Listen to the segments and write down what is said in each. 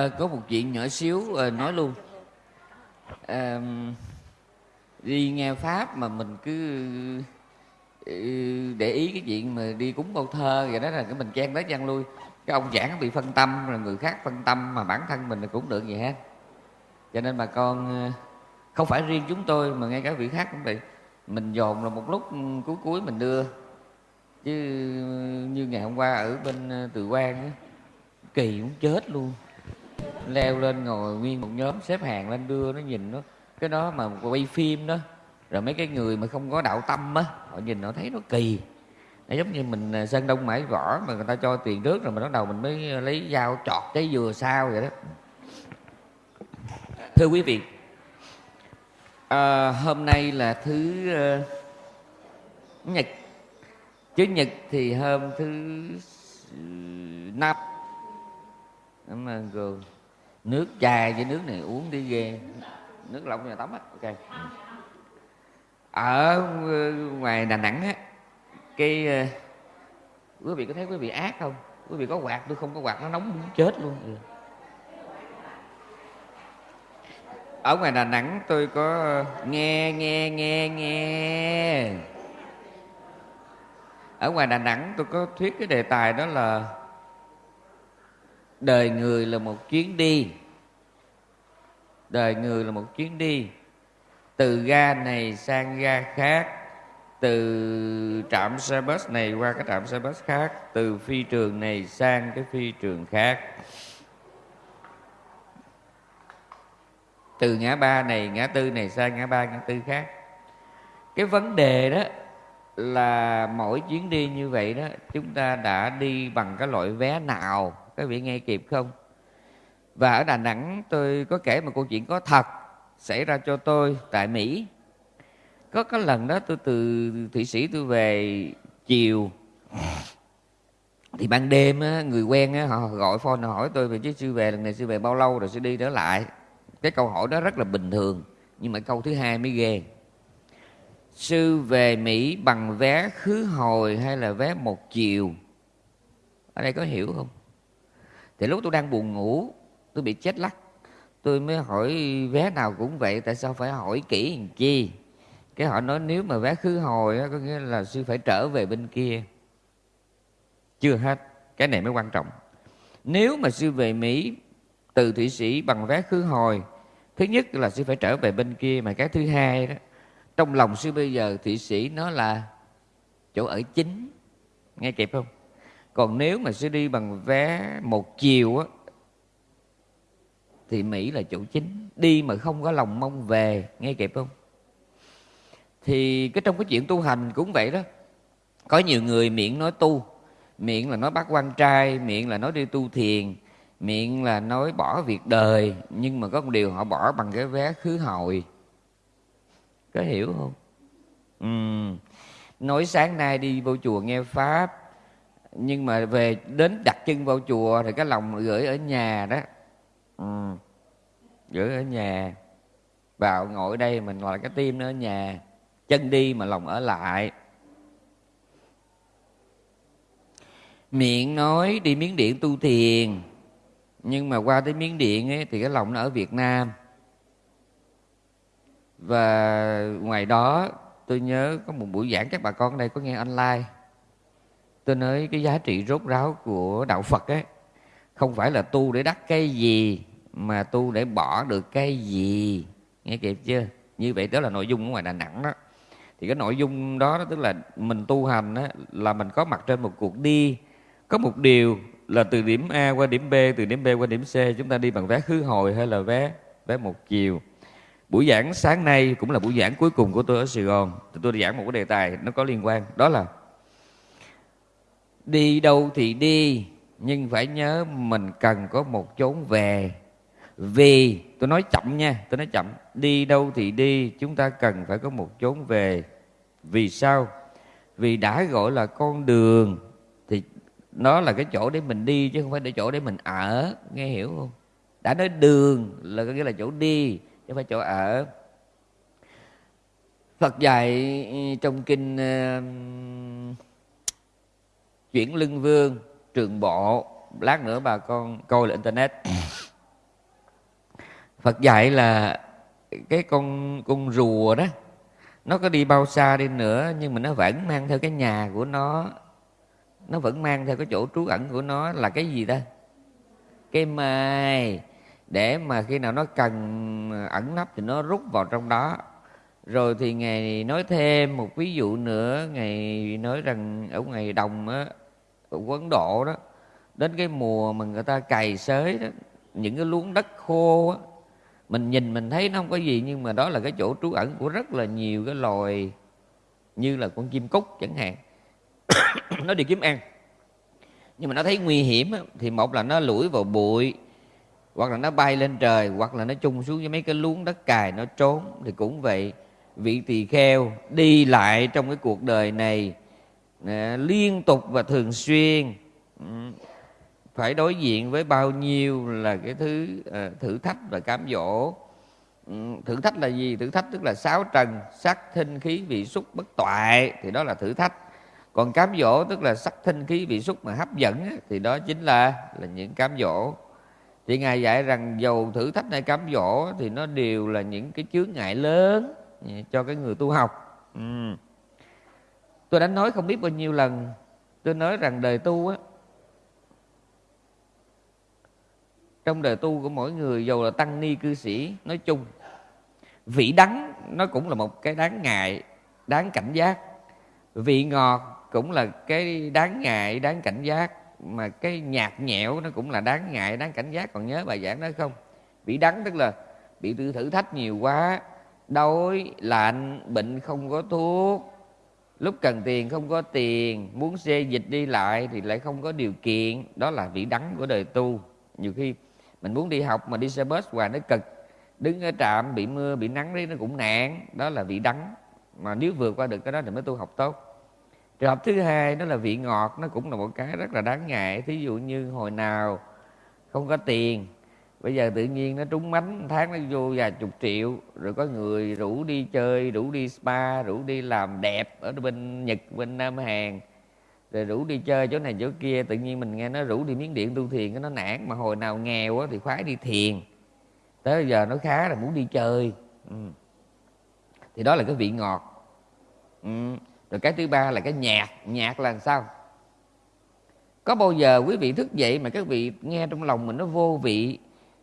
À, có một chuyện nhỏ xíu à, nói luôn. À, đi nghe pháp mà mình cứ ừ, để ý cái chuyện mà đi cúng câu thơ vậy đó là cái mình chen tới chen lui. Cái ông giảng bị phân tâm rồi người khác phân tâm mà bản thân mình cũng được vậy hết cho nên bà con không phải riêng chúng tôi mà ngay cả vị khác cũng vậy. Mình dồn là một lúc ừ, cuối cuối mình đưa. Chứ như ngày hôm qua ở bên từ quan á kỳ muốn chết luôn leo lên ngồi nguyên một nhóm xếp hàng lên đưa nó nhìn nó cái đó mà quay phim đó rồi mấy cái người mà không có đạo tâm á họ nhìn họ thấy nó kỳ. Nó giống như mình à, sơn đông mãi vỏ mà người ta cho tiền trước rồi mình bắt đầu mình mới lấy dao chọt cái dừa sao vậy đó. Thưa quý vị à, hôm nay là thứ uh, nhật. Chứ nhật thì hôm thứ năm. Cảm ơn cô. Nước chai với nước này uống đi ghê. Nước lọc nhà tắm á. Ok. Ở ờ, ngoài đà nẵng á, cái ờ, quý vị có thấy quý vị ác không? Quý vị có quạt? Tôi không có quạt, nó nóng muốn chết luôn. Ừ. Ở ngoài đà nẵng tôi có ờ, nghe nghe nghe nghe. Ở ngoài đà nẵng tôi có thuyết cái đề tài đó là đời người là một chuyến đi. Đời người là một chuyến đi. Từ ga này sang ga khác, từ trạm xe bus này qua cái trạm xe bus khác, từ phi trường này sang cái phi trường khác. Từ ngã ba này, ngã tư này sang ngã ba, ngã tư khác. Cái vấn đề đó là mỗi chuyến đi như vậy đó, chúng ta đã đi bằng cái loại vé nào các vị nghe kịp không? Và ở đà nẵng tôi có kể một câu chuyện có thật xảy ra cho tôi tại mỹ. Có cái lần đó tôi từ thụy sĩ tôi về chiều. Thì ban đêm á, người quen á, họ gọi phone họ hỏi tôi về chứ sư về lần này sư về bao lâu rồi? Sư đi trở lại. Cái câu hỏi đó rất là bình thường nhưng mà câu thứ hai mới ghê. Sư về mỹ bằng vé khứ hồi hay là vé một chiều? Ở đây có hiểu không? Thì lúc tôi đang buồn ngủ tôi bị chết lắc. Tôi mới hỏi vé nào cũng vậy tại sao phải hỏi kỹ làm chi? Cái họ nói nếu mà vé khứ hồi á, có nghĩa là sư phải trở về bên kia. Chưa hết cái này mới quan trọng. Nếu mà sư về mỹ từ thụy sĩ bằng vé khứ hồi thứ nhất là sư phải trở về bên kia mà cái thứ hai đó trong lòng sư bây giờ thụy sĩ nó là chỗ ở chính. Nghe kịp không? Còn nếu mà sẽ đi bằng vé một chiều á, thì mỹ là chủ chính. Đi mà không có lòng mong về, nghe kịp không? Thì cái trong cái chuyện tu hành cũng vậy đó. Có nhiều người miệng nói tu, miệng là nói bắt quan trai, miệng là nói đi tu thiền, miệng là nói bỏ việc đời, nhưng mà có một điều họ bỏ bằng cái vé khứ hồi. Có hiểu không? Ừ. nói sáng nay đi vô chùa nghe pháp nhưng mà về đến đặt chân vào chùa thì cái lòng gửi ở nhà đó. Ừ. gửi ở nhà. Vào ngồi ở đây mình gọi là cái tim nó ở nhà. Chân đi mà lòng ở lại. Miệng nói đi miếng điện tu thiền. Nhưng mà qua tới miếng điện ấy, thì cái lòng nó ở việt nam. Và ngoài đó tôi nhớ có một buổi giảng các bà con ở đây có nghe online tôi nói cái giá trị rốt ráo của đạo phật ấy không phải là tu để đắc cái gì mà tu để bỏ được cái gì. Nghe kịp chưa? Như vậy đó là nội dung ở ngoài đà nẵng đó. Thì cái nội dung đó, đó tức là mình tu hành đó, là mình có mặt trên một cuộc đi. Có một điều là từ điểm A qua điểm B từ điểm B qua điểm C chúng ta đi bằng vé khứ hồi hay là vé vé một chiều. Buổi giảng sáng nay cũng là buổi giảng cuối cùng của tôi ở Sài Gòn. Tôi giảng một cái đề tài nó có liên quan đó là đi đâu thì đi nhưng phải nhớ mình cần có một chốn về. Vì tôi nói chậm nha tôi nói chậm. Đi đâu thì đi chúng ta cần phải có một chốn về. Vì sao? Vì đã gọi là con đường thì nó là cái chỗ để mình đi chứ không phải để chỗ để mình ở nghe hiểu không? Đã nói đường là có nghĩa là chỗ đi chứ không phải chỗ ở. Phật dạy trong kinh uh, chuyển lưng vương, trường bộ. Lát nữa bà con coi là internet. Phật dạy là cái con con rùa đó, nó có đi bao xa đi nữa, nhưng mà nó vẫn mang theo cái nhà của nó. Nó vẫn mang theo cái chỗ trú ẩn của nó là cái gì ta? Cái mai. Để mà khi nào nó cần ẩn nấp thì nó rút vào trong đó. Rồi thì ngài nói thêm một ví dụ nữa. Ngài nói rằng ở ngoài đồng á của ấn độ đó đến cái mùa mà người ta cày xới đó những cái luống đất khô đó, mình nhìn mình thấy nó không có gì nhưng mà đó là cái chỗ trú ẩn của rất là nhiều cái loài như là con chim cúc chẳng hạn. Nó đi kiếm ăn. Nhưng mà nó thấy nguy hiểm thì một là nó lủi vào bụi hoặc là nó bay lên trời hoặc là nó chung xuống với mấy cái luống đất cài nó trốn. Thì cũng vậy vị tỳ kheo đi lại trong cái cuộc đời này liên tục và thường xuyên. Ừ. Phải đối diện với bao nhiêu là cái thứ ờ, thử thách và cám dỗ. Ừ, thử thách là gì? Thử thách tức là sáu trần, sắc thinh khí vị xúc bất toại, thì đó là thử thách. Còn cám dỗ tức là sắc thinh khí vị xúc mà hấp dẫn thì đó chính là là những cám dỗ. Thì ngài dạy rằng dầu thử thách hay cám dỗ thì nó đều là những cái chướng ngại lớn ừ, cho cái người tu học. Ừ tôi đã nói không biết bao nhiêu lần. Tôi nói rằng đời tu á, trong đời tu của mỗi người, dù là tăng ni cư sĩ, nói chung, vị đắng nó cũng là một cái đáng ngại, đáng cảnh giác. Vị ngọt cũng là cái đáng ngại, đáng cảnh giác. Mà cái nhạt nhẽo nó cũng là đáng ngại, đáng cảnh giác. Còn nhớ bài giảng đó không? Vị đắng tức là bị thử thách nhiều quá, đói, lạnh, bệnh không có thuốc lúc cần tiền không có tiền, muốn xê dịch đi lại thì lại không có điều kiện. Đó là vị đắng của đời tu. Nhiều khi mình muốn đi học mà đi xe bus hoài nó cực. Đứng ở trạm, bị mưa, bị nắng đấy nó cũng nạn. Đó là vị đắng. Mà nếu vượt qua được cái đó thì mới tu học tốt. Trường hợp thứ hai, đó là vị ngọt. Nó cũng là một cái rất là đáng ngại. Thí dụ như hồi nào không có tiền bây giờ tự nhiên nó trúng mánh tháng nó vô vài chục triệu, rồi có người rủ đi chơi, rủ đi spa, rủ đi làm đẹp ở bên nhật, bên nam hàn. Rồi rủ đi chơi chỗ này chỗ kia, tự nhiên mình nghe nó rủ đi miếng điện tu thiền, cái nó nản. Mà hồi nào nghèo thì khoái đi thiền. Tới giờ nó khá là muốn đi chơi. Ừ. thì đó là cái vị ngọt. Ừ. rồi cái thứ ba là cái nhạt nhạt là sao? Có bao giờ quý vị thức dậy mà các vị nghe trong lòng mình nó vô vị?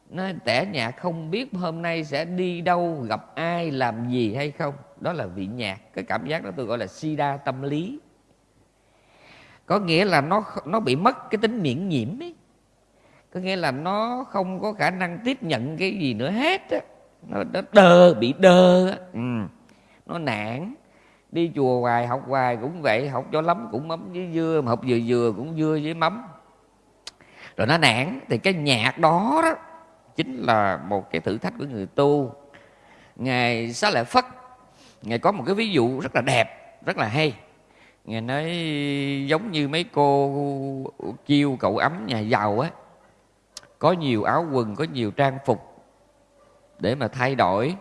Nó tẻ nhạt không biết hôm nay sẽ đi đâu gặp ai làm gì hay không. Đó là vị nhạt cái cảm giác đó tôi gọi là sida tâm lý. Có nghĩa là nó nó bị mất cái tính miễn nhiễm ấy. Có nghĩa là nó không có khả năng tiếp nhận cái gì nữa hết á. Nó, nó đơ bị đơ á. Ừ. nó nản. Đi chùa hoài học hoài cũng vậy học cho lắm cũng mắm với dưa mà học vừa vừa cũng dưa với mắm. Rồi nó nản. Thì cái nhạc đó đó chính là một cái thử thách của người tu. Ngài xá lợi phất ngài có một cái ví dụ rất là đẹp rất là hay. Ngài nói giống như mấy cô kêu cậu ấm nhà giàu á có nhiều áo quần có nhiều trang phục để mà thay đổi.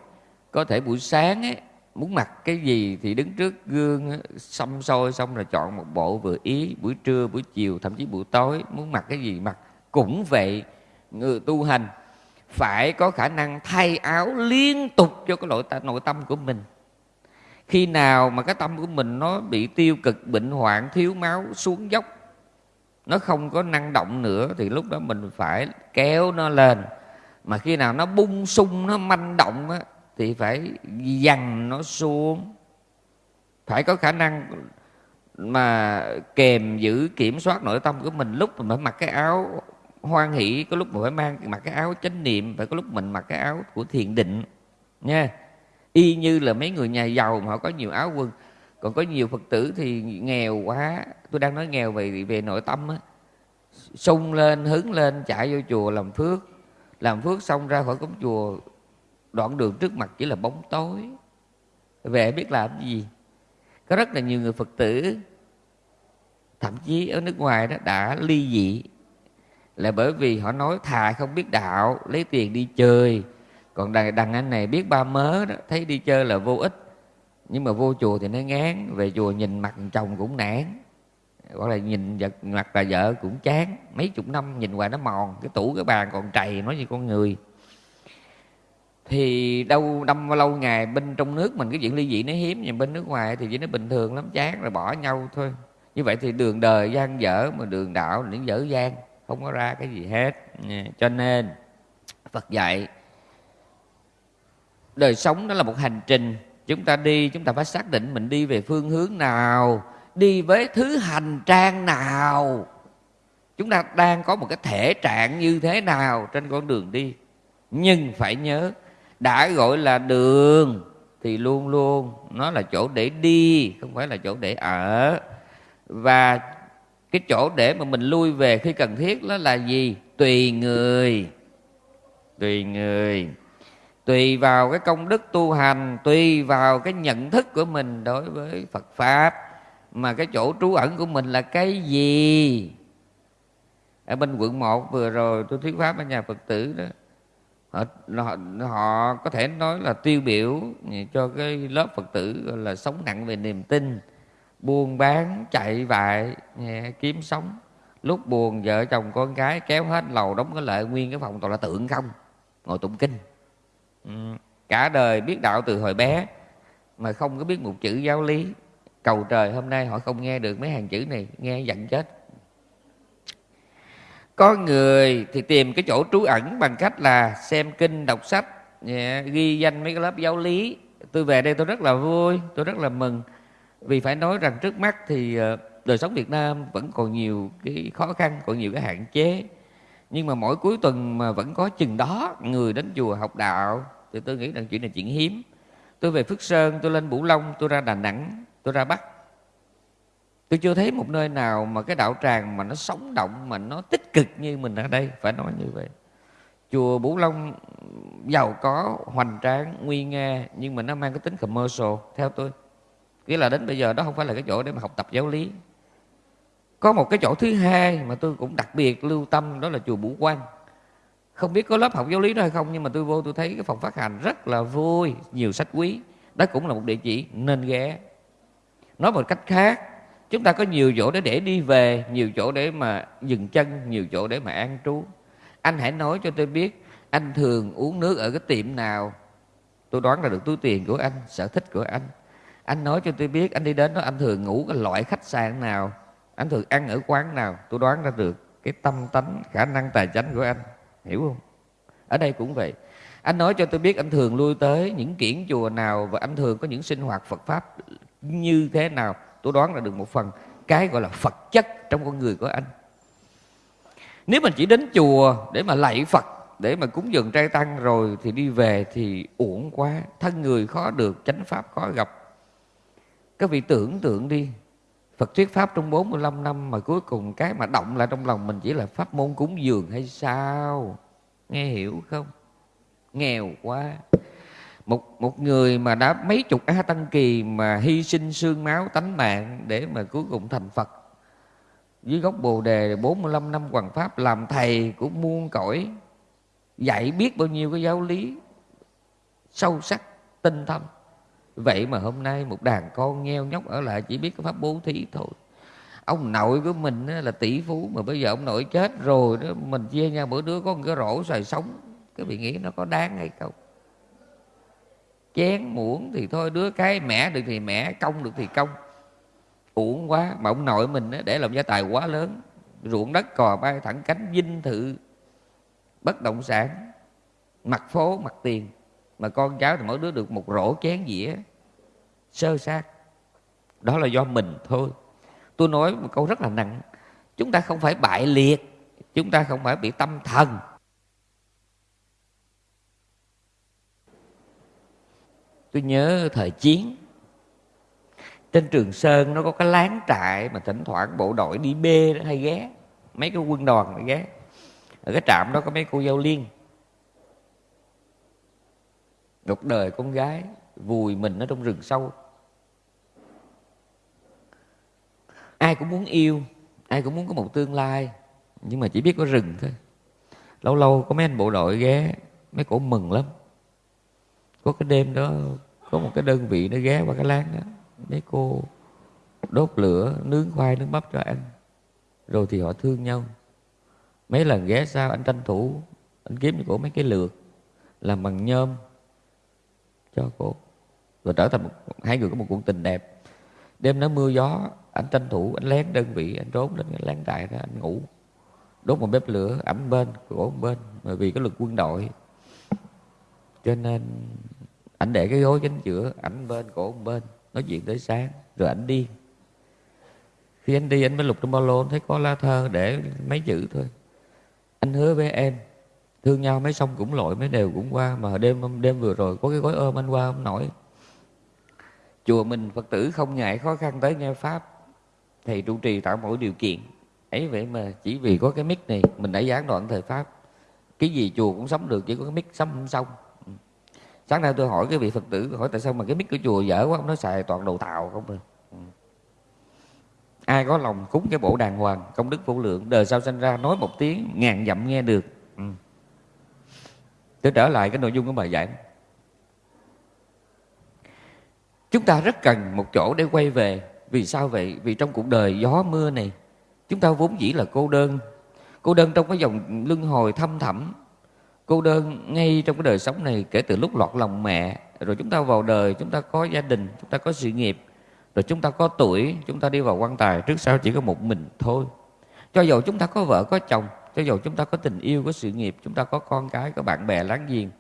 Có thể buổi sáng ấy, muốn mặc cái gì thì đứng trước gương xăm soi xong rồi chọn một bộ vừa ý buổi trưa buổi chiều thậm chí buổi tối. Muốn mặc cái gì mặc cũng vậy. Người tu hành phải có khả năng thay áo liên tục cho cái nội nội tâm của mình. Khi nào mà cái tâm của mình nó bị tiêu cực bệnh hoạn thiếu máu xuống dốc nó không có năng động nữa thì lúc đó mình phải kéo nó lên. Mà khi nào nó bung sung nó manh động á, thì phải dằn nó xuống. Phải có khả năng mà kèm giữ kiểm soát nội tâm của mình. Lúc mình phải mặc cái áo hoan hỷ, có lúc mình phải mang mặc cái áo chánh niệm phải có lúc mình mặc cái áo của thiền định, nha. Y như là mấy người nhà giàu mà họ có nhiều áo quần. Còn có nhiều phật tử thì nghèo quá. Tôi đang nói nghèo về về nội tâm á. Sung lên hứng lên, chạy vô chùa làm phước. Làm phước xong ra khỏi cổng chùa, đoạn đường trước mặt chỉ là bóng tối. Về biết làm gì. Có rất là nhiều người phật tử, thậm chí ở nước ngoài đó, đã ly dị là bởi vì họ nói thà không biết đạo lấy tiền đi chơi. Còn đằng, đàn anh này biết ba mớ đó thấy đi chơi là vô ích. Nhưng mà vô chùa thì nó ngán về chùa nhìn mặt chồng cũng nản. Gọi là nhìn vật mặt bà vợ cũng chán. Mấy chục năm nhìn hoài nó mòn cái tủ cái bàn còn trầy nói như con người. Thì đâu năm lâu ngày bên trong nước mình cái chuyện ly dị nó hiếm nhưng bên nước ngoài thì chỉ nó bình thường lắm chán rồi bỏ nhau thôi. Như vậy thì đường đời gian dở mà đường đạo những dở gian không có ra cái gì hết. Cho nên, phật dạy, đời sống đó là một hành trình. Chúng ta đi, chúng ta phải xác định mình đi về phương hướng nào, đi với thứ hành trang nào. Chúng ta đang có một cái thể trạng như thế nào trên con đường đi. Nhưng phải nhớ, đã gọi là đường thì luôn luôn nó là chỗ để đi, không phải là chỗ để ở. Và cái chỗ để mà mình lui về khi cần thiết đó là gì? Tùy người. Tùy người. Tùy vào cái công đức tu hành tùy vào cái nhận thức của mình đối với phật pháp. Mà cái chỗ trú ẩn của mình là cái gì? Ở bên quận 1 vừa rồi tôi thuyết pháp ở nhà phật tử đó họ, họ, họ có thể nói là tiêu biểu cho cái lớp phật tử gọi là sống nặng về niềm tin buôn bán, chạy vại kiếm sống. Lúc buồn, vợ chồng con gái kéo hết lầu đóng cái lợi nguyên cái phòng, toàn là tượng không, ngồi tụng kinh. Ừ. cả đời biết đạo từ hồi bé, mà không có biết một chữ giáo lý. Cầu trời hôm nay họ không nghe được mấy hàng chữ này, nghe giận chết. Có người thì tìm cái chỗ trú ẩn bằng cách là xem kinh, đọc sách ghi danh mấy cái lớp giáo lý. Tôi về đây tôi rất là vui, tôi rất là mừng vì phải nói rằng trước mắt thì ờ, đời sống Việt Nam vẫn còn nhiều cái khó khăn, còn nhiều cái hạn chế. Nhưng mà mỗi cuối tuần mà vẫn có chừng đó, người đến chùa học đạo, thì tôi nghĩ rằng chuyện này chuyện hiếm. Tôi về Phước Sơn, tôi lên Bửu Long, tôi ra Đà Nẵng, tôi ra Bắc. Tôi chưa thấy một nơi nào mà cái đạo tràng mà nó sống động, mà nó tích cực như mình ở đây, phải nói như vậy. Chùa Bửu Long, giàu có, hoành tráng, nguy nga, nhưng mà nó mang cái tính commercial, theo tôi nghĩa là đến bây giờ đó không phải là cái chỗ để mà học tập giáo lý. Có một cái chỗ thứ hai mà tôi cũng đặc biệt lưu tâm, đó là chùa Bửu Quang. Không biết có lớp học giáo lý đó hay không, nhưng mà tôi vô tôi thấy cái phòng phát hành rất là vui, nhiều sách quý. Đó cũng là một địa chỉ nên ghé. Nói một cách khác, chúng ta có nhiều chỗ để để đi về, nhiều chỗ để mà dừng chân, nhiều chỗ để mà an trú. Anh hãy nói cho tôi biết, anh thường uống nước ở cái tiệm nào? Tôi đoán là được túi tiền của anh, sở thích của anh anh nói cho tôi biết, anh đi đến đó, anh thường ngủ cái loại khách sạn nào, anh thường ăn ở quán nào, tôi đoán ra được cái tâm tánh, khả năng tài chánh của anh. Hiểu không? Ở đây cũng vậy. Anh nói cho tôi biết anh thường lui tới những kiển chùa nào và anh thường có những sinh hoạt Phật pháp như thế nào? Tôi đoán là được một phần. Cái gọi là Phật chất trong con người của anh. Nếu mình chỉ đến chùa để mà lạy Phật, để mà cúng dường trai tăng rồi thì đi về thì uổng quá. Thân người khó được, chánh pháp khó gặp các vị tưởng tượng đi Phật thuyết Pháp trong 45 năm mà cuối cùng cái mà động lại trong lòng mình chỉ là pháp môn cúng dường hay sao? Nghe hiểu không? Nghèo quá. Một một người mà đã mấy chục A Tăng Kỳ mà hy sinh xương máu tánh mạng để mà cuối cùng thành Phật. Dưới gốc Bồ Đề 45 năm hoàng Pháp làm thầy của muôn cõi. Dạy biết bao nhiêu cái giáo lý sâu sắc, tinh thâm vậy mà hôm nay một đàn con nheo nhóc ở lại chỉ biết cái pháp bố thí thôi. Ông nội của mình là tỷ phú mà bây giờ ông nội chết rồi đó, mình chia nhau bữa đứa có một cái rổ xoài sống. Cái vị nghĩ nó có đáng hay không? Chén muỗng thì thôi, đứa cái mẻ được thì mẻ công được thì công uổng quá, mà ông nội mình để làm gia tài quá lớn. Ruộng đất cò bay thẳng cánh dinh thự bất động sản. Mặt phố, mặt tiền mà con cháu thì mỗi đứa được một rổ chén dĩa. Sơ sát. Đó là do mình thôi. Tôi nói một câu rất là nặng. Chúng ta không phải bại liệt. Chúng ta không phải bị tâm thần. Tôi nhớ thời chiến. Trên trường sơn nó có cái láng trại mà thỉnh thoảng bộ đội đi bê đó, hay ghé. Mấy cái quân đoàn ghé. Ở cái trạm đó có mấy cô giao liên một đời con gái vùi mình ở trong rừng sâu. Ai cũng muốn yêu, ai cũng muốn có một tương lai, nhưng mà chỉ biết có rừng thôi. Lâu lâu có mấy anh bộ đội ghé, mấy cổ mừng lắm. Có cái đêm đó, có một cái đơn vị nó ghé qua cái láng đó. Mấy cô đốt lửa, nướng khoai, nướng bắp cho anh. Rồi thì họ thương nhau. Mấy lần ghé sao anh tranh thủ, anh kiếm cho cổ mấy cái lược, làm bằng nhôm cho cô. Rồi trở thành một, hai người có một cuộc tình đẹp. Đêm nó mưa gió anh tranh thủ anh lén đơn vị anh trốn lên cái láng trại đó anh ngủ. Đốt một bếp lửa ảnh bên cổ bên bởi vì cái lực quân đội. Cho nên ảnh để cái gối chính giữa ảnh bên cổ bên nói chuyện tới sáng rồi ảnh đi. Khi anh đi anh mới lục trong ba lô thấy có lá thơ để mấy chữ thôi. Anh hứa với em thương nhau mấy sông cũng lội, mấy đều cũng qua. Mà đêm đêm vừa rồi có cái gói ôm anh qua không nổi chùa mình phật tử không ngại khó khăn tới nghe pháp. Thầy trụ trì tạo mọi điều kiện. Ấy vậy mà chỉ vì có cái mic này, mình đã gián đoạn thời pháp. Cái gì chùa cũng sống được, chỉ có cái mic sống không xong. Sáng nay tôi hỏi cái vị phật tử, hỏi tại sao mà cái mic của chùa dở quá, ông nói xài toàn đồ tạo không à? Ừ. Ai có lòng cúng cái bộ đàng hoàng, công đức vô lượng, đời sau sinh ra nói một tiếng, ngàn dặm nghe được để tôi trở lại cái nội dung của bài giảng. Chúng ta rất cần một chỗ để quay về. Vì sao vậy? Vì trong cuộc đời gió mưa này, chúng ta vốn dĩ là cô đơn. Cô đơn trong cái dòng luân hồi thâm thẳm. Cô đơn ngay trong cái đời sống này, kể từ lúc lọt lòng mẹ. Rồi chúng ta vào đời, chúng ta có gia đình, chúng ta có sự nghiệp. Rồi chúng ta có tuổi, chúng ta đi vào quan tài. Trước sau chỉ có một mình thôi. Cho dù chúng ta có vợ, có chồng cho dù chúng ta có tình yêu, có sự nghiệp, chúng ta có con cái, có bạn bè láng giềng,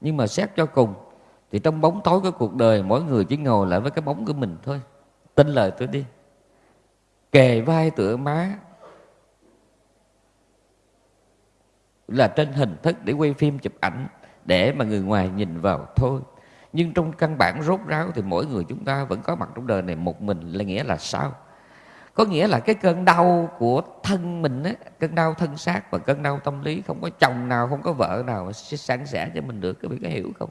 nhưng mà xét cho cùng, thì trong bóng tối của cuộc đời, mỗi người chỉ ngồi lại với cái bóng của mình thôi. Tin lời tôi đi. Kề vai tựa má là trên hình thức để quay phim chụp ảnh để mà người ngoài nhìn vào thôi. Nhưng trong căn bản rốt ráo thì mỗi người chúng ta vẫn có mặt trong đời này, một mình, là nghĩa là sao? Có nghĩa là cái cơn đau của thân mình á, cơn đau thân xác và cơn đau tâm lý, không có chồng nào, không có vợ nào sẽ san sẻ cho mình được, các bạn có hiểu không?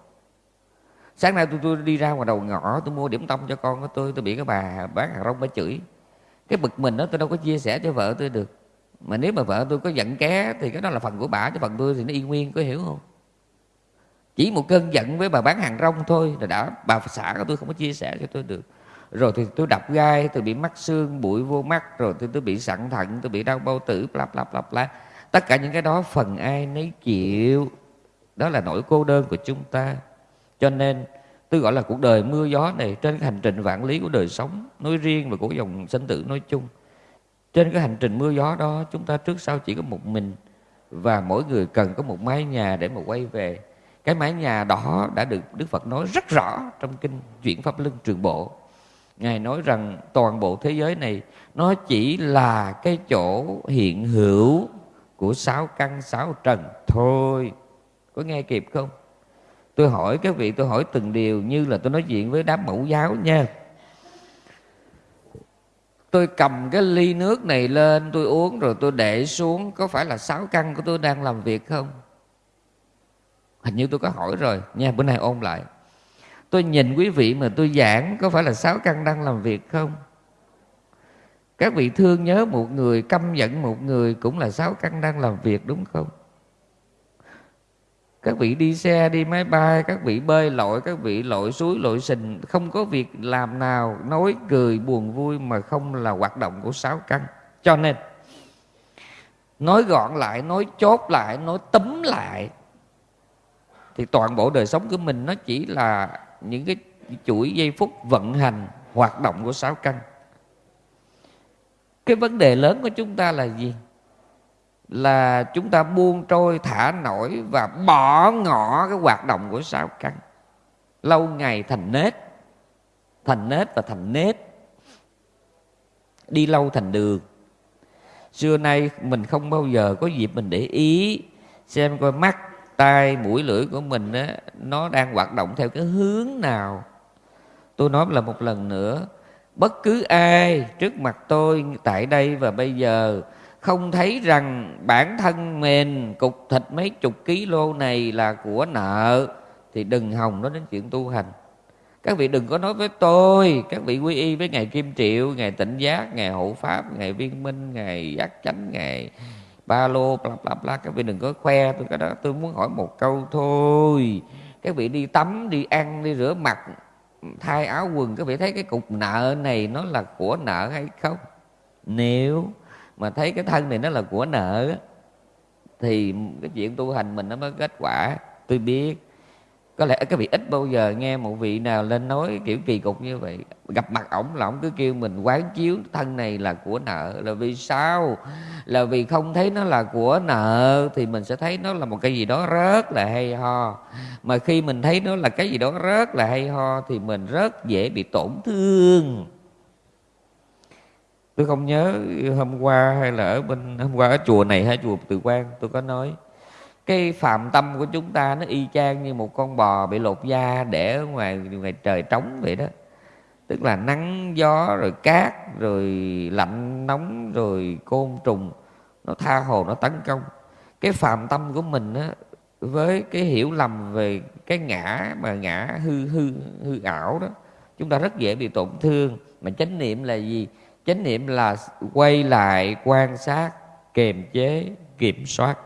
Sáng nay tôi tôi đi ra ngoài đầu ngõ, tôi mua điểm tâm cho con của tôi tôi bị cái bà bán hàng rong bà chửi. Cái bực mình đó, tôi đâu có chia sẻ cho vợ tôi được. Mà nếu mà vợ tôi có giận ké thì cái đó là phần của bà, chứ phần tôi thì nó y nguyên, có hiểu không? Chỉ một cơn giận với bà bán hàng rong thôi là đã, bà xã của tôi không có chia sẻ cho tôi được rồi thì tôi đập gai, tôi bị mắc xương, bụi vô mắt, rồi tôi tôi bị sẵn thận, tôi bị đau bao tử, bla bla bla bla. Tất cả những cái đó phần ai nấy chịu. Đó là nỗi cô đơn của chúng ta. Cho nên tôi gọi là cuộc đời mưa gió này, trên cái hành trình vạn lý của đời sống nói riêng và của dòng sinh tử nói chung. Trên cái hành trình mưa gió đó, chúng ta trước sau chỉ có một mình và mỗi người cần có một mái nhà để mà quay về. Cái mái nhà đó đã được Đức Phật nói rất rõ trong kinh chuyển pháp luân trường bộ ngài nói rằng toàn bộ thế giới này, nó chỉ là cái chỗ hiện hữu của sáu căn, sáu trần thôi. Có nghe kịp không? Tôi hỏi các vị, tôi hỏi từng điều như là tôi nói chuyện với đám mẫu giáo nha. Tôi cầm cái ly nước này lên, tôi uống rồi tôi để xuống. Có phải là sáu căn của tôi đang làm việc không? Hình như tôi có hỏi rồi. Nha, bữa nay ôn lại tôi nhìn quý vị mà tôi giảng, có phải là sáu căn đang làm việc không? Các vị thương nhớ một người, căm giận một người cũng là sáu căn đang làm việc, đúng không? Các vị đi xe, đi máy bay, các vị bơi lội, các vị lội suối, lội sình, không có việc làm nào, nói cười buồn vui mà không là hoạt động của sáu căn. Cho nên, nói gọn lại, nói chốt lại, nói tấm lại, thì toàn bộ đời sống của mình nó chỉ là những cái chuỗi giây phút vận hành, hoạt động của sáu căn. Cái vấn đề lớn của chúng ta là gì? Là chúng ta buông trôi, thả nổi và bỏ ngỏ cái hoạt động của sáu căn. Lâu ngày thành nết thành nết và thành nết. Đi lâu thành đường. Xưa nay mình không bao giờ có dịp mình để ý, xem coi mắt tai mũi lưỡi của mình á, nó đang hoạt động theo cái hướng nào? Tôi nói là một lần nữa bất cứ ai trước mặt tôi tại đây và bây giờ không thấy rằng bản thân mình cục thịt mấy chục ký lô này là của nợ thì đừng hòng nói đến chuyện tu hành. Các vị đừng có nói với tôi các vị quy y với ngài kim triệu ngài tịnh giác ngài hộ pháp ngài viên minh ngài giác chánh ngài ba lô, bla bla bla. Các vị đừng có khoe, tôi cái đó, tôi muốn hỏi một câu thôi. Các vị đi tắm, đi ăn, đi rửa mặt, thay áo quần, các vị thấy cái cục nợ này nó là của nợ hay không? Nếu mà thấy cái thân này nó là của nợ thì cái chuyện tu hành mình nó mới kết quả. Tôi biết có lẽ các vị ít bao giờ nghe một vị nào lên nói kiểu kỳ cục như vậy. Gặp mặt ổng là ổng cứ kêu mình quán chiếu, thân này là của nợ, là vì sao? Là vì không thấy nó là của nợ thì mình sẽ thấy nó là một cái gì đó rất là hay ho. Mà khi mình thấy nó là cái gì đó rất là hay ho thì mình rất dễ bị tổn thương. Tôi không nhớ hôm qua hay là ở bên, hôm qua ở chùa này hay chùa từ quan tôi có nói cái phạm tâm của chúng ta nó y chang như một con bò bị lột da để ở ngoài ngoài trời trống vậy đó. Tức là nắng, gió, rồi cát, rồi lạnh nóng, rồi côn trùng, nó tha hồ, nó tấn công. Cái phạm tâm của mình á, với cái hiểu lầm về cái ngã mà ngã hư hư hư ảo đó, chúng ta rất dễ bị tổn thương. Mà chánh niệm là gì? Chánh niệm là quay lại quan sát, kiềm chế, kiểm soát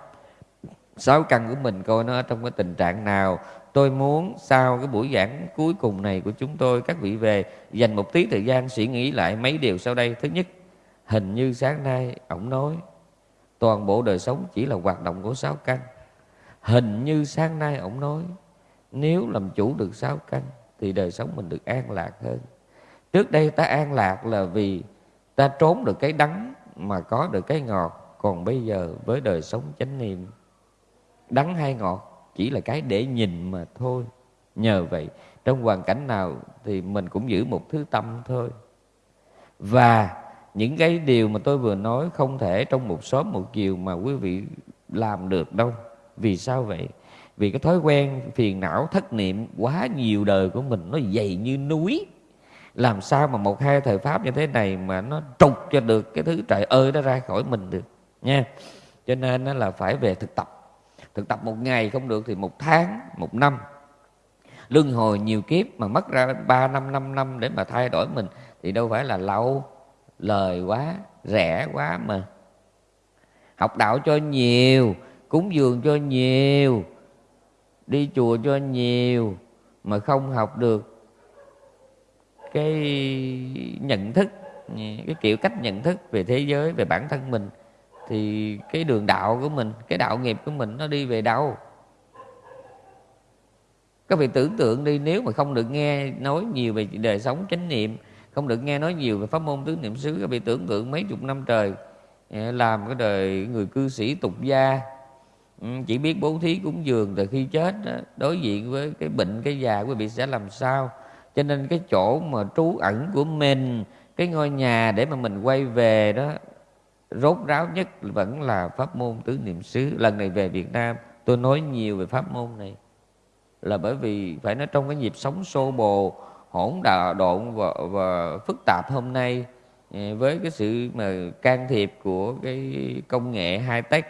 sáu căn của mình coi nó ở trong cái tình trạng nào. Tôi muốn sau cái buổi giảng cuối cùng này của chúng tôi, các vị về dành một tí thời gian suy nghĩ lại mấy điều sau đây. Thứ nhất, hình như sáng nay ổng nói, toàn bộ đời sống chỉ là hoạt động của sáu căn. Hình như sáng nay ổng nói, nếu làm chủ được sáu căn thì đời sống mình được an lạc hơn. Trước đây ta an lạc là vì ta trốn được cái đắng mà có được cái ngọt. Còn bây giờ với đời sống chánh niệm đắng hay ngọt, chỉ là cái để nhìn mà thôi. Nhờ vậy, trong hoàn cảnh nào thì mình cũng giữ một thứ tâm thôi. Và những cái điều mà tôi vừa nói không thể trong một sớm một chiều mà quý vị làm được đâu. Vì sao vậy? Vì cái thói quen phiền não, thất niệm quá nhiều đời của mình nó dày như núi. Làm sao mà một hai thời pháp như thế này mà nó trục cho được cái thứ trời ơi nó ra khỏi mình được, nha. Cho nên nó là phải về thực tập thực tập một ngày không được thì một tháng, một năm. Luân hồi nhiều kiếp mà mất ra ba năm năm năm để mà thay đổi mình thì đâu phải là lâu lời quá, rẻ quá mà. Học đạo cho nhiều, cúng dường cho nhiều, đi chùa cho nhiều mà không học được cái nhận thức, cái kiểu cách nhận thức về thế giới, về bản thân mình thì cái đường đạo của mình, cái đạo nghiệp của mình nó đi về đâu? Các vị tưởng tượng đi, nếu mà không được nghe nói nhiều về đời sống chánh niệm, không được nghe nói nhiều về pháp môn tứ niệm xứ, các vị tưởng tượng mấy chục năm trời à, làm cái đời người cư sĩ tục gia ừ, chỉ biết bố thí cúng dường từ khi chết đối diện với cái bệnh, cái già, quý vị sẽ làm sao? Cho nên cái chỗ mà trú ẩn của mình, cái ngôi nhà để mà mình quay về đó rốt ráo nhất vẫn là pháp môn tứ niệm xứ. Lần này về Việt Nam tôi nói nhiều về pháp môn này. Là bởi vì phải nói trong cái nhịp sống xô bồ hỗn đà độn và, và phức tạp hôm nay ừ, với cái sự mà can thiệp của cái công nghệ high tech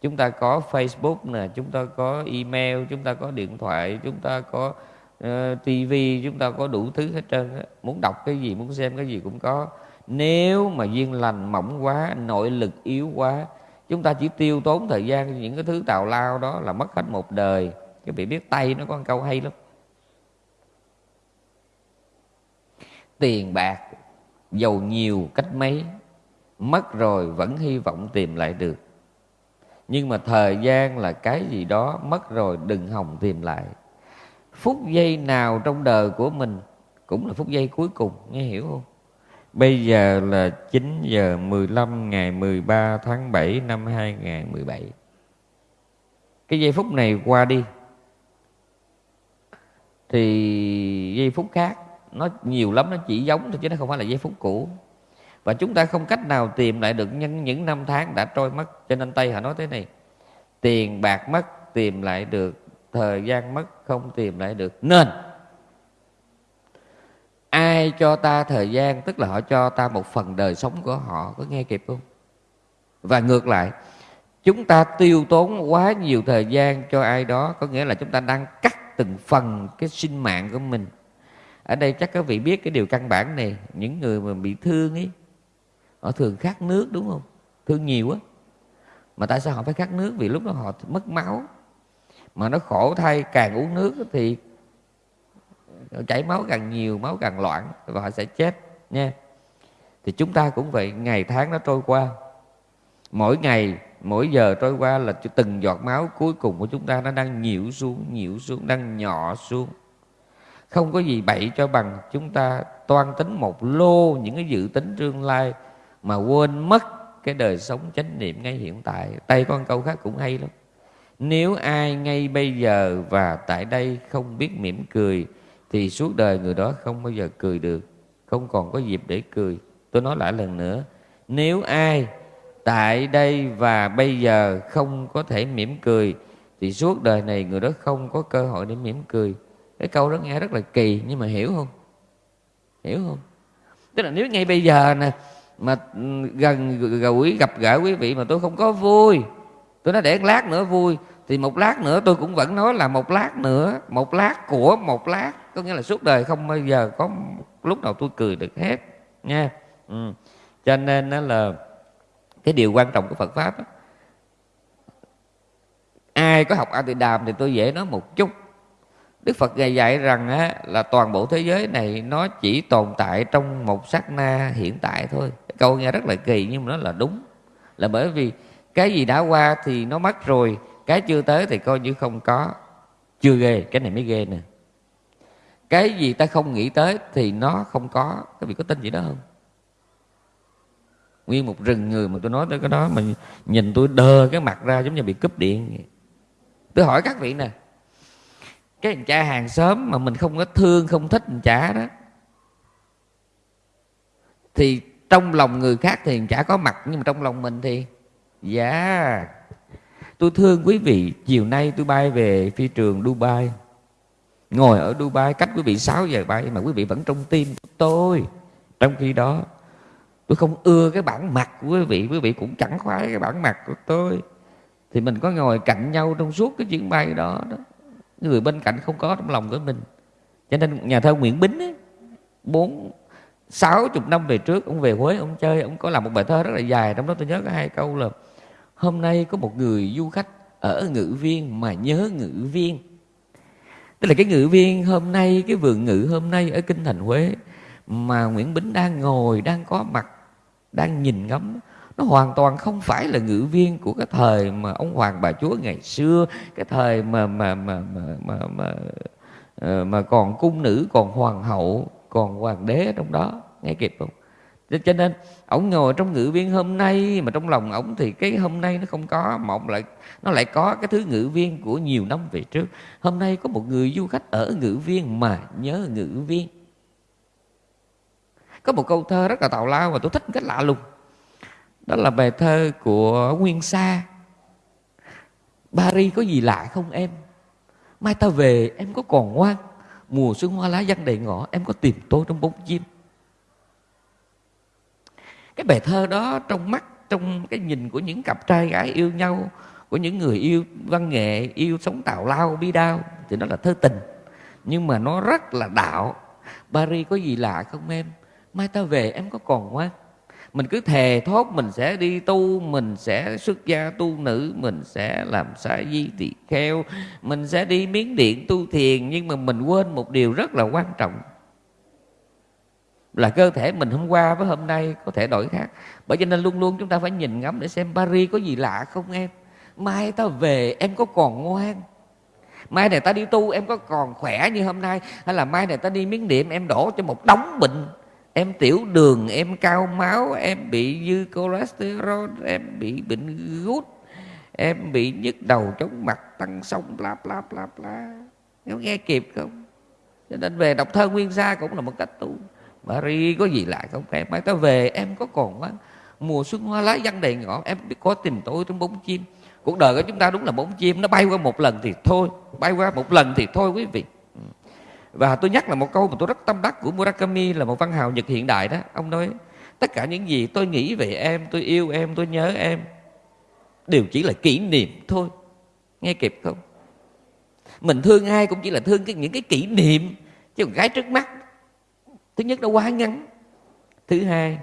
chúng ta có Facebook nè chúng ta có email chúng ta có điện thoại chúng ta có ờ, uh, TV chúng ta có đủ thứ hết trơn muốn đọc cái gì muốn xem cái gì cũng có nếu mà duyên lành mỏng quá, nội lực yếu quá, chúng ta chỉ tiêu tốn thời gian những cái thứ tào lao đó là mất hết một đời. Các vị biết tay nó có một câu hay lắm. Tiền bạc, giàu nhiều cách mấy, mất rồi vẫn hy vọng tìm lại được. Nhưng mà thời gian là cái gì đó, mất rồi đừng hòng tìm lại. Phút giây nào trong đời của mình cũng là phút giây cuối cùng, nghe hiểu không? Bây giờ là 9 giờ 15 ngày 13 tháng 7 năm 2017 Cái giây phút này qua đi Thì giây phút khác Nó nhiều lắm, nó chỉ giống thôi chứ nó không phải là giây phút cũ. Và chúng ta không cách nào tìm lại được nhân những năm tháng đã trôi mất. Cho nên Tây họ nói thế này Tiền bạc mất tìm lại được Thời gian mất không tìm lại được. Nên ai cho ta thời gian, tức là họ cho ta một phần đời sống của họ, có nghe kịp không? Và ngược lại, chúng ta tiêu tốn quá nhiều thời gian cho ai đó, có nghĩa là chúng ta đang cắt từng phần cái sinh mạng của mình. Ở đây chắc các vị biết cái điều căn bản này, những người mà bị thương ấy họ thường khát nước đúng không? Thương nhiều á mà tại sao họ phải khát nước? Vì lúc đó họ mất máu. Mà nó khổ thay, càng uống nước thì chảy máu càng nhiều, máu càng loạn và họ sẽ chết, nha. Thì chúng ta cũng vậy, ngày tháng nó trôi qua. Mỗi ngày, mỗi giờ trôi qua là từng giọt máu cuối cùng của chúng ta nó đang nhiễu xuống nhiễu xuống, đang nhỏ xuống. Không có gì bậy cho bằng chúng ta toan tính một lô những cái dự tính tương lai mà quên mất cái đời sống chánh niệm ngay hiện tại. Tay con câu khác cũng hay lắm. Nếu ai ngay bây giờ và tại đây không biết mỉm cười thì suốt đời người đó không bao giờ cười được, không còn có dịp để cười. Tôi nói lại lần nữa, nếu ai tại đây và bây giờ không có thể mỉm cười, thì suốt đời này người đó không có cơ hội để mỉm cười. Cái câu đó nghe rất là kỳ, nhưng mà hiểu không? Hiểu không? Tức là nếu ngay bây giờ nè, mà ừ, gần gũi gặp gỡ quý vị mà tôi không có vui, tôi nói để lát nữa vui, thì một lát nữa tôi cũng vẫn nói là một lát nữa, một lát của một lát có nghĩa là suốt đời không bao giờ có lúc nào tôi cười được hết nha. Ừ. cho nên đó là cái điều quan trọng của Phật pháp đó, ai có học A Tỳ Đàm thì tôi dễ nói một chút. Đức Phật dạy dạy rằng á, là toàn bộ thế giới này nó chỉ tồn tại trong một sát na hiện tại thôi. Câu nghe rất là kỳ nhưng mà nó là đúng. Là bởi vì cái gì đã qua thì nó mất rồi cái chưa tới thì coi như không có. Chưa ghê cái này mới ghê nè cái gì ta không nghĩ tới thì nó không có. Các vị có tin gì đó không? Nguyên một rừng người mà tôi nói tới cái đó mà nhìn tôi đơ cái mặt ra giống như bị cúp điện tôi hỏi các vị nè, cái thằng cha hàng xóm mà mình không có thương, không thích thằng cha đó, thì trong lòng người khác thì chả có mặt, nhưng mà trong lòng mình thì dạ yeah. tôi thương quý vị, chiều nay tôi bay về phi trường Dubai ngồi ở Dubai cách quý vị 6 giờ bay mà quý vị vẫn trong tim của tôi. Trong khi đó tôi không ưa cái bản mặt của quý vị quý vị cũng chẳng khoái cái bản mặt của tôi. Thì mình có ngồi cạnh nhau trong suốt cái chuyến bay đó đó. Người bên cạnh không có trong lòng của mình. Cho nên nhà thơ Nguyễn Bính ấy, bốn sáu chục năm về trước ông về Huế ông chơi ông có làm một bài thơ rất là dài trong đó tôi nhớ có hai câu là hôm nay có một người du khách ở ngữ viên mà nhớ ngữ viên tức là cái ngự viên hôm nay cái vườn ngự hôm nay ở kinh thành Huế mà Nguyễn Bính đang ngồi đang có mặt đang nhìn ngắm nó hoàn toàn không phải là ngự viên của cái thời mà ông hoàng bà chúa ngày xưa cái thời mà mà mà mà mà mà, ờ, mà còn cung nữ còn hoàng hậu còn hoàng đế trong đó. Nghe kịp không? Cho nên, ổng ngồi trong ngự viên hôm nay, mà trong lòng ổng thì cái hôm nay nó không có, mà lại, nó lại có cái thứ ngự viên của nhiều năm về trước. Hôm nay có một người du khách ở ngự viên mà nhớ ngự viên. Có một câu thơ rất là tào lao mà tôi thích cách lạ lùng. Đó là bài thơ của nguyên sa. Paris có gì lạ không em? Mai ta về, em có còn ngoan. Mùa xuân hoa lá văng đầy ngõ, em có tìm tôi trong bóng chim cái bài thơ đó trong mắt, trong cái nhìn của những cặp trai gái yêu nhau, của những người yêu văn nghệ, yêu sống tào lao, bi đao, thì nó là thơ tình. Nhưng mà nó rất là đạo. Paris có gì lạ không em? Mai ta về, em có còn ngoan mình cứ thề thốt mình sẽ đi tu, mình sẽ xuất gia tu nữ, mình sẽ làm sa di tỳ kheo, mình sẽ đi miếng điện tu thiền, nhưng mà mình quên một điều rất là quan trọng là cơ thể mình hôm qua với hôm nay có thể đổi khác. Bởi cho nên luôn luôn chúng ta phải nhìn ngắm để xem Paris có gì lạ không em. Mai ta về, em có còn ngoan. Mai này ta đi tu, em có còn khỏe như hôm nay. Hay là mai này ta đi miếng niệm em đổ cho một đống bệnh. Em tiểu đường, em cao máu, em bị dư cholesterol, em bị bệnh gút, em bị nhức đầu chóng mặt, tăng sông, bla bla bla bla. Em nghe kịp không? Cho nên về đọc thơ nguyên sa cũng là một cách tu. Mary có gì lạ không? Em mai ta về em có còn quá mùa xuân hoa lá văng đầy ngõ em biết có tìm tôi trong bóng chim. Cuộc đời của chúng ta đúng là bóng chim nó bay qua một lần thì thôi bay qua một lần thì thôi quý vị. Ừ. Và tôi nhắc là một câu mà tôi rất tâm đắc của Murakami là một văn hào Nhật hiện đại đó. Ông nói tất cả những gì tôi nghĩ về em tôi yêu em tôi nhớ em đều chỉ là kỷ niệm thôi. Nghe kịp không? Mình thương ai cũng chỉ là thương cái, những cái kỷ niệm. Chứ còn gái trước mắt thứ nhất nó quá ngắn. Thứ hai,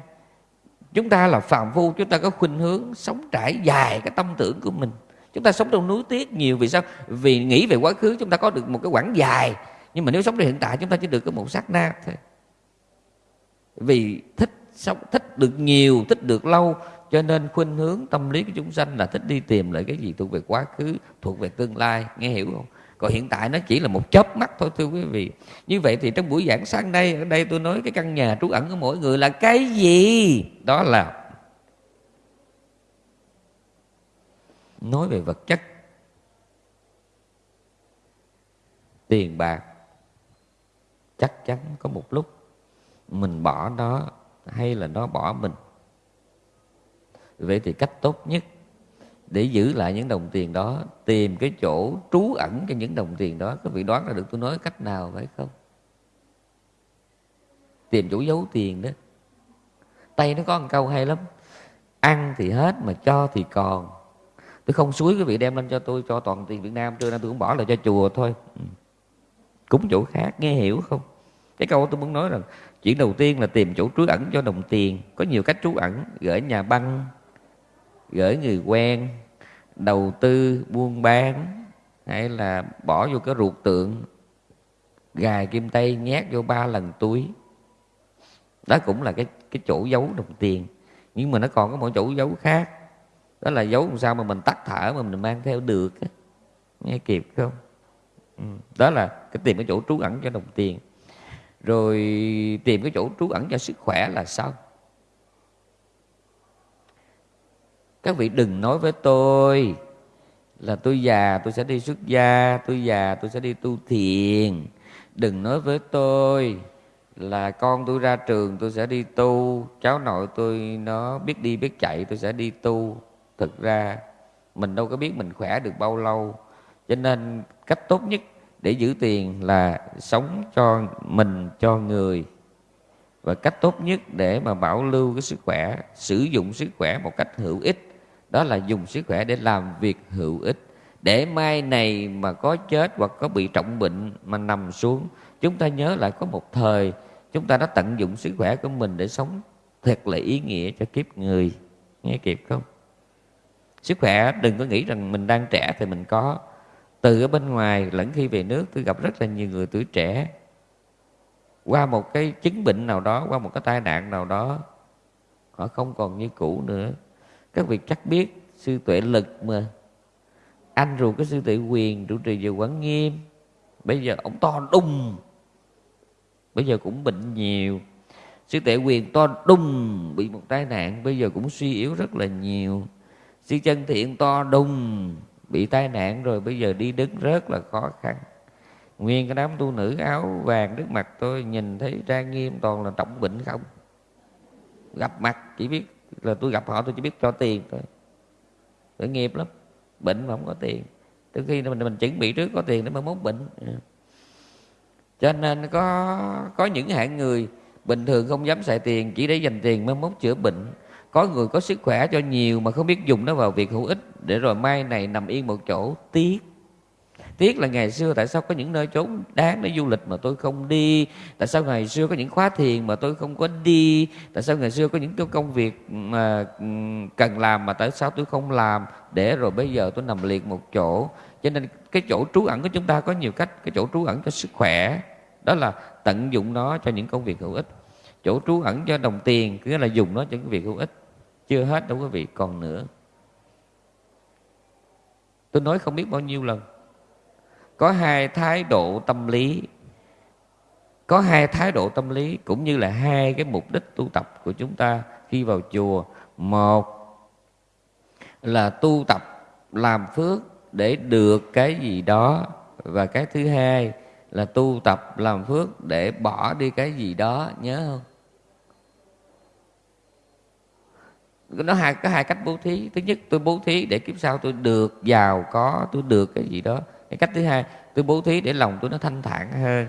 chúng ta là phàm phu, chúng ta có khuynh hướng sống trải dài cái tâm tưởng của mình. Chúng ta sống trong núi tiếc nhiều vì sao? Vì nghĩ về quá khứ chúng ta có được một cái quãng dài. Nhưng mà nếu sống trong hiện tại chúng ta chỉ được có một sát na thôi. Vì thích sống, thích được nhiều, thích được lâu, cho nên khuynh hướng tâm lý của chúng sanh là thích đi tìm lại cái gì thuộc về quá khứ, thuộc về tương lai. Nghe hiểu không? Còn hiện tại nó chỉ là một chớp mắt thôi, thưa quý vị. Như vậy thì trong buổi giảng sáng nay, ở đây tôi nói cái căn nhà trú ẩn của mỗi người là cái gì? Đó là nói về vật chất, tiền bạc. Chắc chắn có một lúc mình bỏ nó hay là nó bỏ mình. Vậy thì cách tốt nhất để giữ lại những đồng tiền đó, tìm cái chỗ trú ẩn cho những đồng tiền đó. Các vị đoán ra được tôi nói cách nào phải không? Tìm chỗ giấu tiền đó. Tay nó có một câu hay lắm. Ăn thì hết mà cho thì còn. Tôi không suối quý vị đem lên cho tôi, cho toàn tiền việt nam. Trưa nay tôi cũng bỏ lại cho chùa thôi. Ừ. Cúng chỗ khác, nghe hiểu không? Cái câu tôi muốn nói rằng chuyện đầu tiên là tìm chỗ trú ẩn cho đồng tiền. Có nhiều cách trú ẩn, gửi nhà băng gửi người quen, đầu tư, buôn bán, hay là bỏ vô cái ruột tượng, gài kim tây, nhét vô ba lần túi. Đó cũng là cái cái chỗ giấu đồng tiền. Nhưng mà nó còn có một chỗ giấu khác. Đó là giấu làm sao mà mình tắt thở mà mình mang theo được nghe kịp không? Ừ, đó là cái tìm cái chỗ trú ẩn cho đồng tiền. Rồi tìm cái chỗ trú ẩn cho sức khỏe là sao các vị đừng nói với tôi là tôi già, tôi sẽ đi xuất gia, tôi già, tôi sẽ đi tu thiền. Đừng nói với tôi là con tôi ra trường, tôi sẽ đi tu. Cháu nội tôi nó biết đi biết chạy, tôi sẽ đi tu. Thực ra, mình đâu có biết mình khỏe được bao lâu. Cho nên, cách tốt nhất để giữ tiền là sống cho mình, cho người. Và cách tốt nhất để mà bảo lưu cái sức khỏe, sử dụng sức khỏe một cách hữu ích đó là dùng sức khỏe để làm việc hữu ích. Để mai này mà có chết hoặc có bị trọng bệnh mà nằm xuống, chúng ta nhớ lại có một thời chúng ta đã tận dụng sức khỏe của mình để sống thật là ý nghĩa cho kiếp người. Nghe kịp không? Sức khỏe, đừng có nghĩ rằng mình đang trẻ thì mình có. Từ ở bên ngoài, lẫn khi về nước, tôi gặp rất là nhiều người tuổi trẻ. Qua một cái chứng bệnh nào đó, qua một cái tai nạn nào đó, họ không còn như cũ nữa các vị chắc biết sư tuệ lực mà. Anh ruột cái sư tuệ quyền trụ trì về quán nghiêm. Bây giờ ông to đùng. Bây giờ cũng bệnh nhiều. Sư tuệ quyền to đùng, bị một tai nạn. Bây giờ cũng suy yếu rất là nhiều. Sư chân thiện to đùng, bị tai nạn rồi bây giờ đi đứng rất là khó khăn. Nguyên cái đám tu nữ áo vàng trước mặt tôi nhìn thấy trang nghiêm toàn là trọng bệnh không? Gặp mặt, chỉ biết là tôi gặp họ tôi chỉ biết cho tiền thôi. Tội nghiệp lắm. Bệnh mà không có tiền. Từ khi mình mình chuẩn bị trước có tiền để mà mốt bệnh. Ừ. Cho nên có có những hạng người bình thường không dám xài tiền, chỉ để dành tiền mới mốt chữa bệnh. Có người có sức khỏe cho nhiều mà không biết dùng nó vào việc hữu ích. Để rồi mai này nằm yên một chỗ, tiếc tiếc là ngày xưa tại sao có những nơi trốn đáng để du lịch mà tôi không đi? Tại sao ngày xưa có những khóa thiền mà tôi không có đi? Tại sao ngày xưa có những cái công việc mà ừ, cần làm mà tại sao tôi không làm? Để rồi bây giờ tôi nằm liệt một chỗ. Cho nên cái chỗ trú ẩn của chúng ta có nhiều cách, cái chỗ trú ẩn cho sức khỏe, đó là tận dụng nó cho những công việc hữu ích. Chỗ trú ẩn cho đồng tiền nghĩa là dùng nó cho những việc hữu ích. Chưa hết đâu quý vị, còn nữa. Tôi nói không biết bao nhiêu lần có hai thái độ tâm lý. Có hai thái độ tâm lý cũng như là hai cái mục đích tu tập của chúng ta khi vào chùa. Một là tu tập làm phước để được cái gì đó. Và cái thứ hai là tu tập làm phước để bỏ đi cái gì đó, nhớ không? Nó hai, có hai cách bố thí. Thứ nhất, tôi bố thí để kiếp sau tôi được giàu có, tôi được cái gì đó cái cách thứ hai, tôi bố thí để lòng tôi nó thanh thản hơn.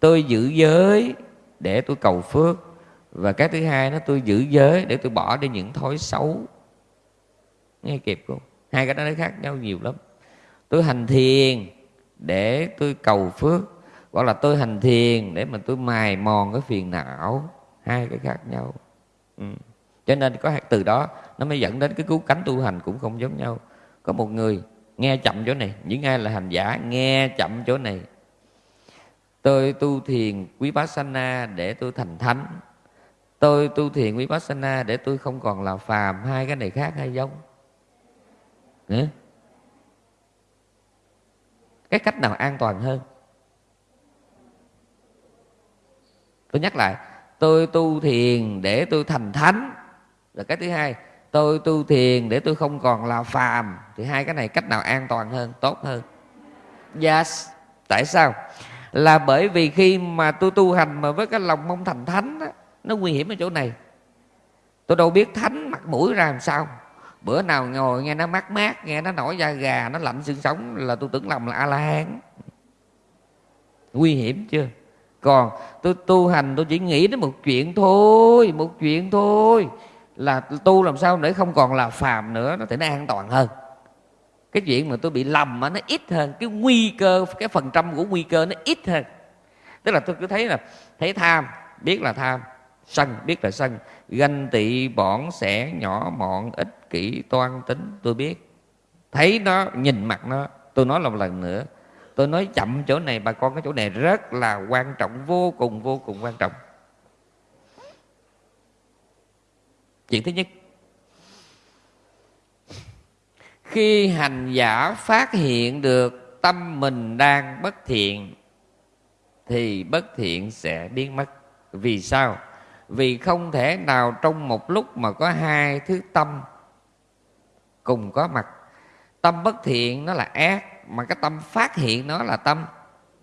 Tôi giữ giới để tôi cầu phước. Và cái thứ hai nó tôi giữ giới để tôi bỏ đi những thói xấu. Nghe kịp không? Hai cái đó nó khác nhau nhiều lắm. Tôi hành thiền để tôi cầu phước. Hoặc là tôi hành thiền để mà tôi mài mòn cái phiền não. Hai cái khác nhau. Ừ. cho nên có từ đó nó mới dẫn đến cái cứu cánh tu hành cũng không giống nhau. Có một người nghe chậm chỗ này, những ai là hành giả, nghe chậm chỗ này. Tôi tu thiền quý bá sanh để tôi thành thánh. Tôi tu thiền quý bát sanh để tôi không còn là phàm. Hai cái này khác hay giống? Ừ? cái cách nào an toàn hơn? Tôi nhắc lại, tôi tu thiền để tôi thành thánh. Là cái thứ hai tôi tu thiền để tôi không còn là phàm thì hai cái này cách nào an toàn hơn tốt hơn? Yes. Tại sao? Là bởi vì khi mà tôi tu hành mà với cái lòng mong thành thánh đó, nó nguy hiểm ở chỗ này. Tôi đâu biết thánh mặt mũi ra làm sao. Bữa nào ngồi nghe nó mát mát nghe nó nổi da gà nó lạnh xương sống là tôi tưởng lòng là a la hán nguy hiểm chưa? Còn tôi tu hành tôi chỉ nghĩ đến một chuyện thôi một chuyện thôi là tu làm sao để không còn là phàm nữa, nó thể nó an toàn hơn. Cái chuyện mà tôi bị lầm nó ít hơn. Cái nguy cơ, cái phần trăm của nguy cơ nó ít hơn. Tức là tôi cứ thấy là, thấy tham, biết là tham, sân, biết là sân. Ganh tị bỏn sẻ nhỏ, mọn, ích, kỷ, toan, tính, tôi biết. Thấy nó, nhìn mặt nó, tôi nói một lần nữa. Tôi nói chậm chỗ này, bà con cái chỗ này rất là quan trọng, vô cùng vô cùng quan trọng. Chuyện thứ nhất. Khi hành giả phát hiện được tâm mình đang bất thiện, thì bất thiện sẽ biến mất. Vì sao? Vì không thể nào trong một lúc mà có hai thứ tâm cùng có mặt. Tâm bất thiện nó là ác, mà cái tâm phát hiện nó là tâm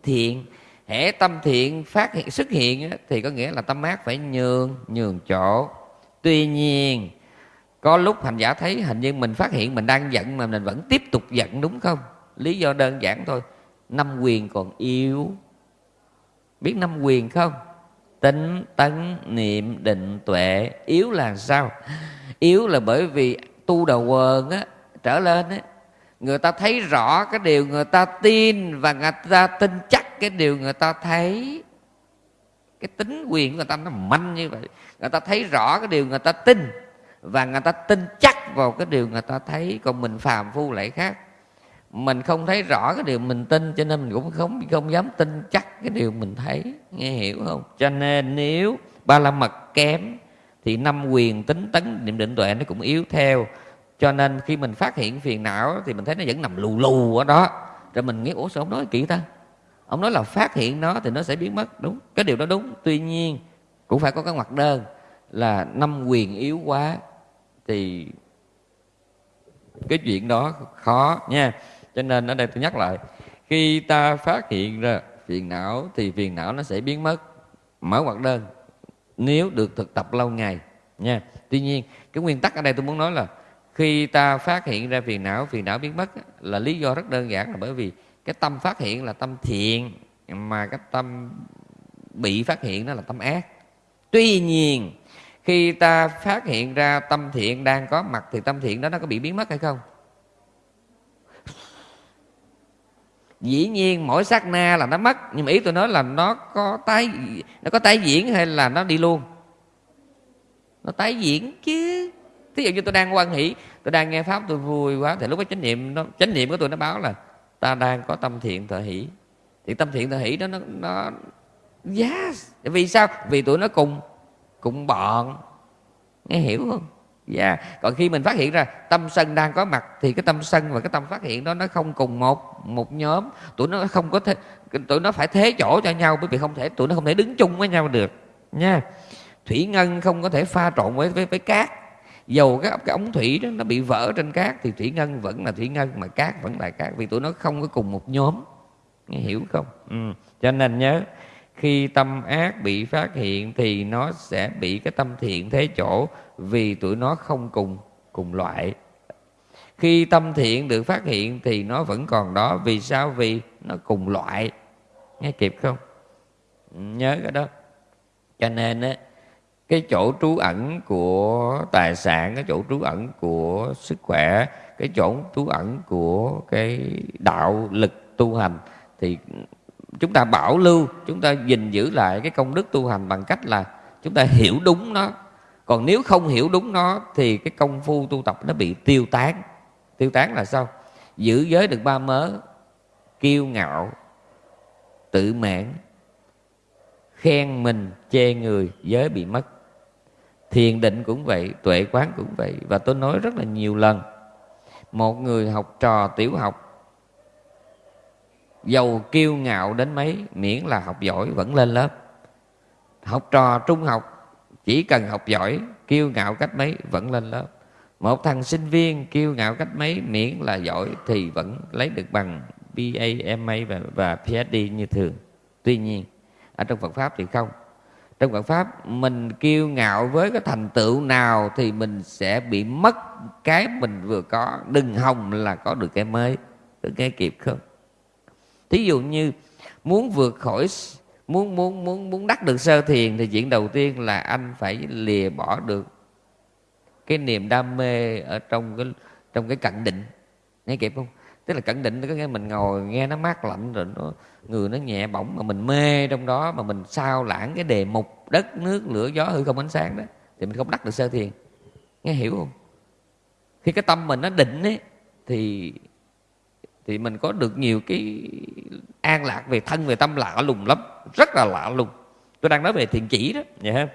thiện. Hễ tâm thiện phát hiện, xuất hiện thì có nghĩa là tâm ác phải nhường nhường chỗ tuy nhiên, có lúc hành giả thấy hình như mình phát hiện mình đang giận mà mình vẫn tiếp tục giận, đúng không? Lý do đơn giản thôi. Năm quyền còn yếu. Biết năm quyền không? Tính, tấn, niệm, định, tuệ. Yếu là sao? Yếu là bởi vì tu đầu quần á, trở lên á, người ta thấy rõ cái điều người ta tin và người ta tin chắc cái điều người ta thấy. Cái tính quyền của người ta nó manh như vậy người ta thấy rõ cái điều người ta tin và người ta tin chắc vào cái điều người ta thấy, còn mình phàm phu lại khác. Mình không thấy rõ cái điều mình tin, cho nên mình cũng không không dám tin chắc cái điều mình thấy. Nghe hiểu không? Cho nên nếu ba la mật kém, thì năm quyền tính tấn, niệm định tuệ nó cũng yếu theo. Cho nên khi mình phát hiện phiền não, thì mình thấy nó vẫn nằm lù lù ở đó. Rồi mình nghĩ, ủa sao ông nói kỹ ta? Ông nói là phát hiện nó thì nó sẽ biến mất. Đúng, cái điều đó đúng. Tuy nhiên cũng phải có cái ngoặc đơn là năm quyền yếu quá thì cái chuyện đó khó nha. Cho nên ở đây tôi nhắc lại, khi ta phát hiện ra phiền não thì phiền não nó sẽ biến mất, mở ngoặc đơn nếu được thực tập lâu ngày nha. Tuy nhiên, cái nguyên tắc ở đây tôi muốn nói là khi ta phát hiện ra phiền não phiền não biến mất là lý do rất đơn giản là bởi vì cái tâm phát hiện là tâm thiện, mà cái tâm bị phát hiện đó là tâm ác tuy nhiên, khi ta phát hiện ra tâm thiện đang có mặt thì tâm thiện đó nó có bị biến mất hay không? Dĩ nhiên, mỗi sát na là nó mất, nhưng mà ý tôi nói là nó có tái, nó có tái diễn hay là nó đi luôn? Nó tái diễn chứ. Thí dụ như tôi đang quan hỷ, tôi đang nghe pháp, tôi vui quá, thì lúc đó chánh niệm nó, chánh niệm của tôi nó báo là ta đang có tâm thiện thợ hỷ. Thì tâm thiện thợ hỷ đó nó nó yes. Vì sao? Vì tụi nó cùng cùng bọn. Nghe hiểu không? Dạ yeah. còn khi mình phát hiện ra tâm sân đang có mặt thì cái tâm sân và cái tâm phát hiện đó nó không cùng một một nhóm. Tụi nó không có thế, tụi nó phải thế chỗ cho nhau bởi vì không thể tụi nó không thể đứng chung với nhau được. Nha thủy ngân không có thể pha trộn với với, với cát. Dầu cái, cái ống thủy đó nó bị vỡ trên cát thì thủy ngân vẫn là thủy ngân mà cát vẫn là cát vì tụi nó không có cùng một nhóm. Nghe hiểu không? Ừ. cho nên nhớ khi tâm ác bị phát hiện thì nó sẽ bị cái tâm thiện thế chỗ, vì tụi nó không cùng cùng loại. Khi tâm thiện được phát hiện thì nó vẫn còn đó, vì sao? Vì nó cùng loại. Nghe kịp không? Nhớ cái đó. Cho nên á, cái chỗ trú ẩn của tài sản, cái chỗ trú ẩn của sức khỏe, cái chỗ trú ẩn của cái đạo lực tu hành thì chúng ta bảo lưu, chúng ta gìn giữ lại cái công đức tu hành bằng cách là chúng ta hiểu đúng nó. Còn nếu không hiểu đúng nó thì cái công phu tu tập nó bị tiêu tán. Tiêu tán là sao? Giữ giới được ba mớ, kiêu ngạo, tự mãn, khen mình, chê người, giới bị mất. Thiền định cũng vậy, tuệ quán cũng vậy. Và tôi nói rất là nhiều lần, một người học trò tiểu học giàu kiêu ngạo đến mấy miễn là học giỏi vẫn lên lớp. Học trò trung học chỉ cần học giỏi kiêu ngạo cách mấy vẫn lên lớp. Một thằng sinh viên kiêu ngạo cách mấy miễn là giỏi thì vẫn lấy được bằng BA, MA và, và PhD như thường. Tuy nhiên ở trong Phật pháp thì không. Trong Phật pháp mình kiêu ngạo với cái thành tựu nào thì mình sẽ bị mất cái mình vừa có. Đừng hòng là có được cái mới được cái kịp không? Thí dụ như muốn vượt khỏi muốn muốn muốn muốn đắc được sơ thiền thì chuyện đầu tiên là anh phải lìa bỏ được cái niềm đam mê ở trong cái trong cái cận định. Nghe kịp không? Tức là cận định có nghĩa mình ngồi nghe nó mát lạnh rồi nó, người nó nhẹ bỏng mà mình mê trong đó mà mình sao lãng cái đề mục đất, nước, lửa, gió hư không ánh sáng đó thì mình không đắc được sơ thiền. Nghe hiểu không? Khi cái tâm mình nó định ấy, thì thì mình có được nhiều cái an lạc về thân về tâm lạ lùng lắm rất là lạ lùng. Tôi đang nói về thiền chỉ đó. Vậy ha.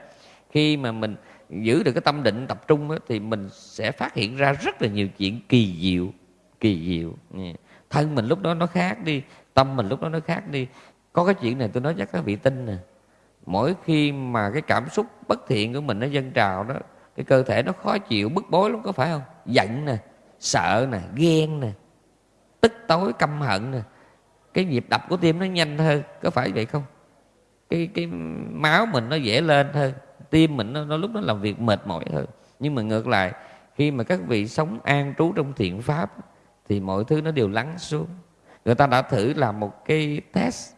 Khi mà mình giữ được cái tâm định tập trung đó, thì mình sẽ phát hiện ra rất là nhiều chuyện kỳ diệu kỳ diệu. Thân mình lúc đó nó khác đi tâm mình lúc đó nó khác đi. Có cái chuyện này tôi nói chắc các vị tin nè. Mỗi khi mà cái cảm xúc bất thiện của mình nó dâng trào đó cái cơ thể nó khó chịu bức bối lắm có phải không? Giận nè sợ nè ghen nè tức tối căm hận nè. Cái nhịp đập của tim nó nhanh hơn có phải vậy không? Cái cái máu mình nó dễ lên hơn tim mình nó, nó lúc nó làm việc mệt mỏi hơn. Nhưng mà ngược lại khi mà các vị sống an trú trong thiện pháp thì mọi thứ nó đều lắng xuống. Người ta đã thử làm một cái test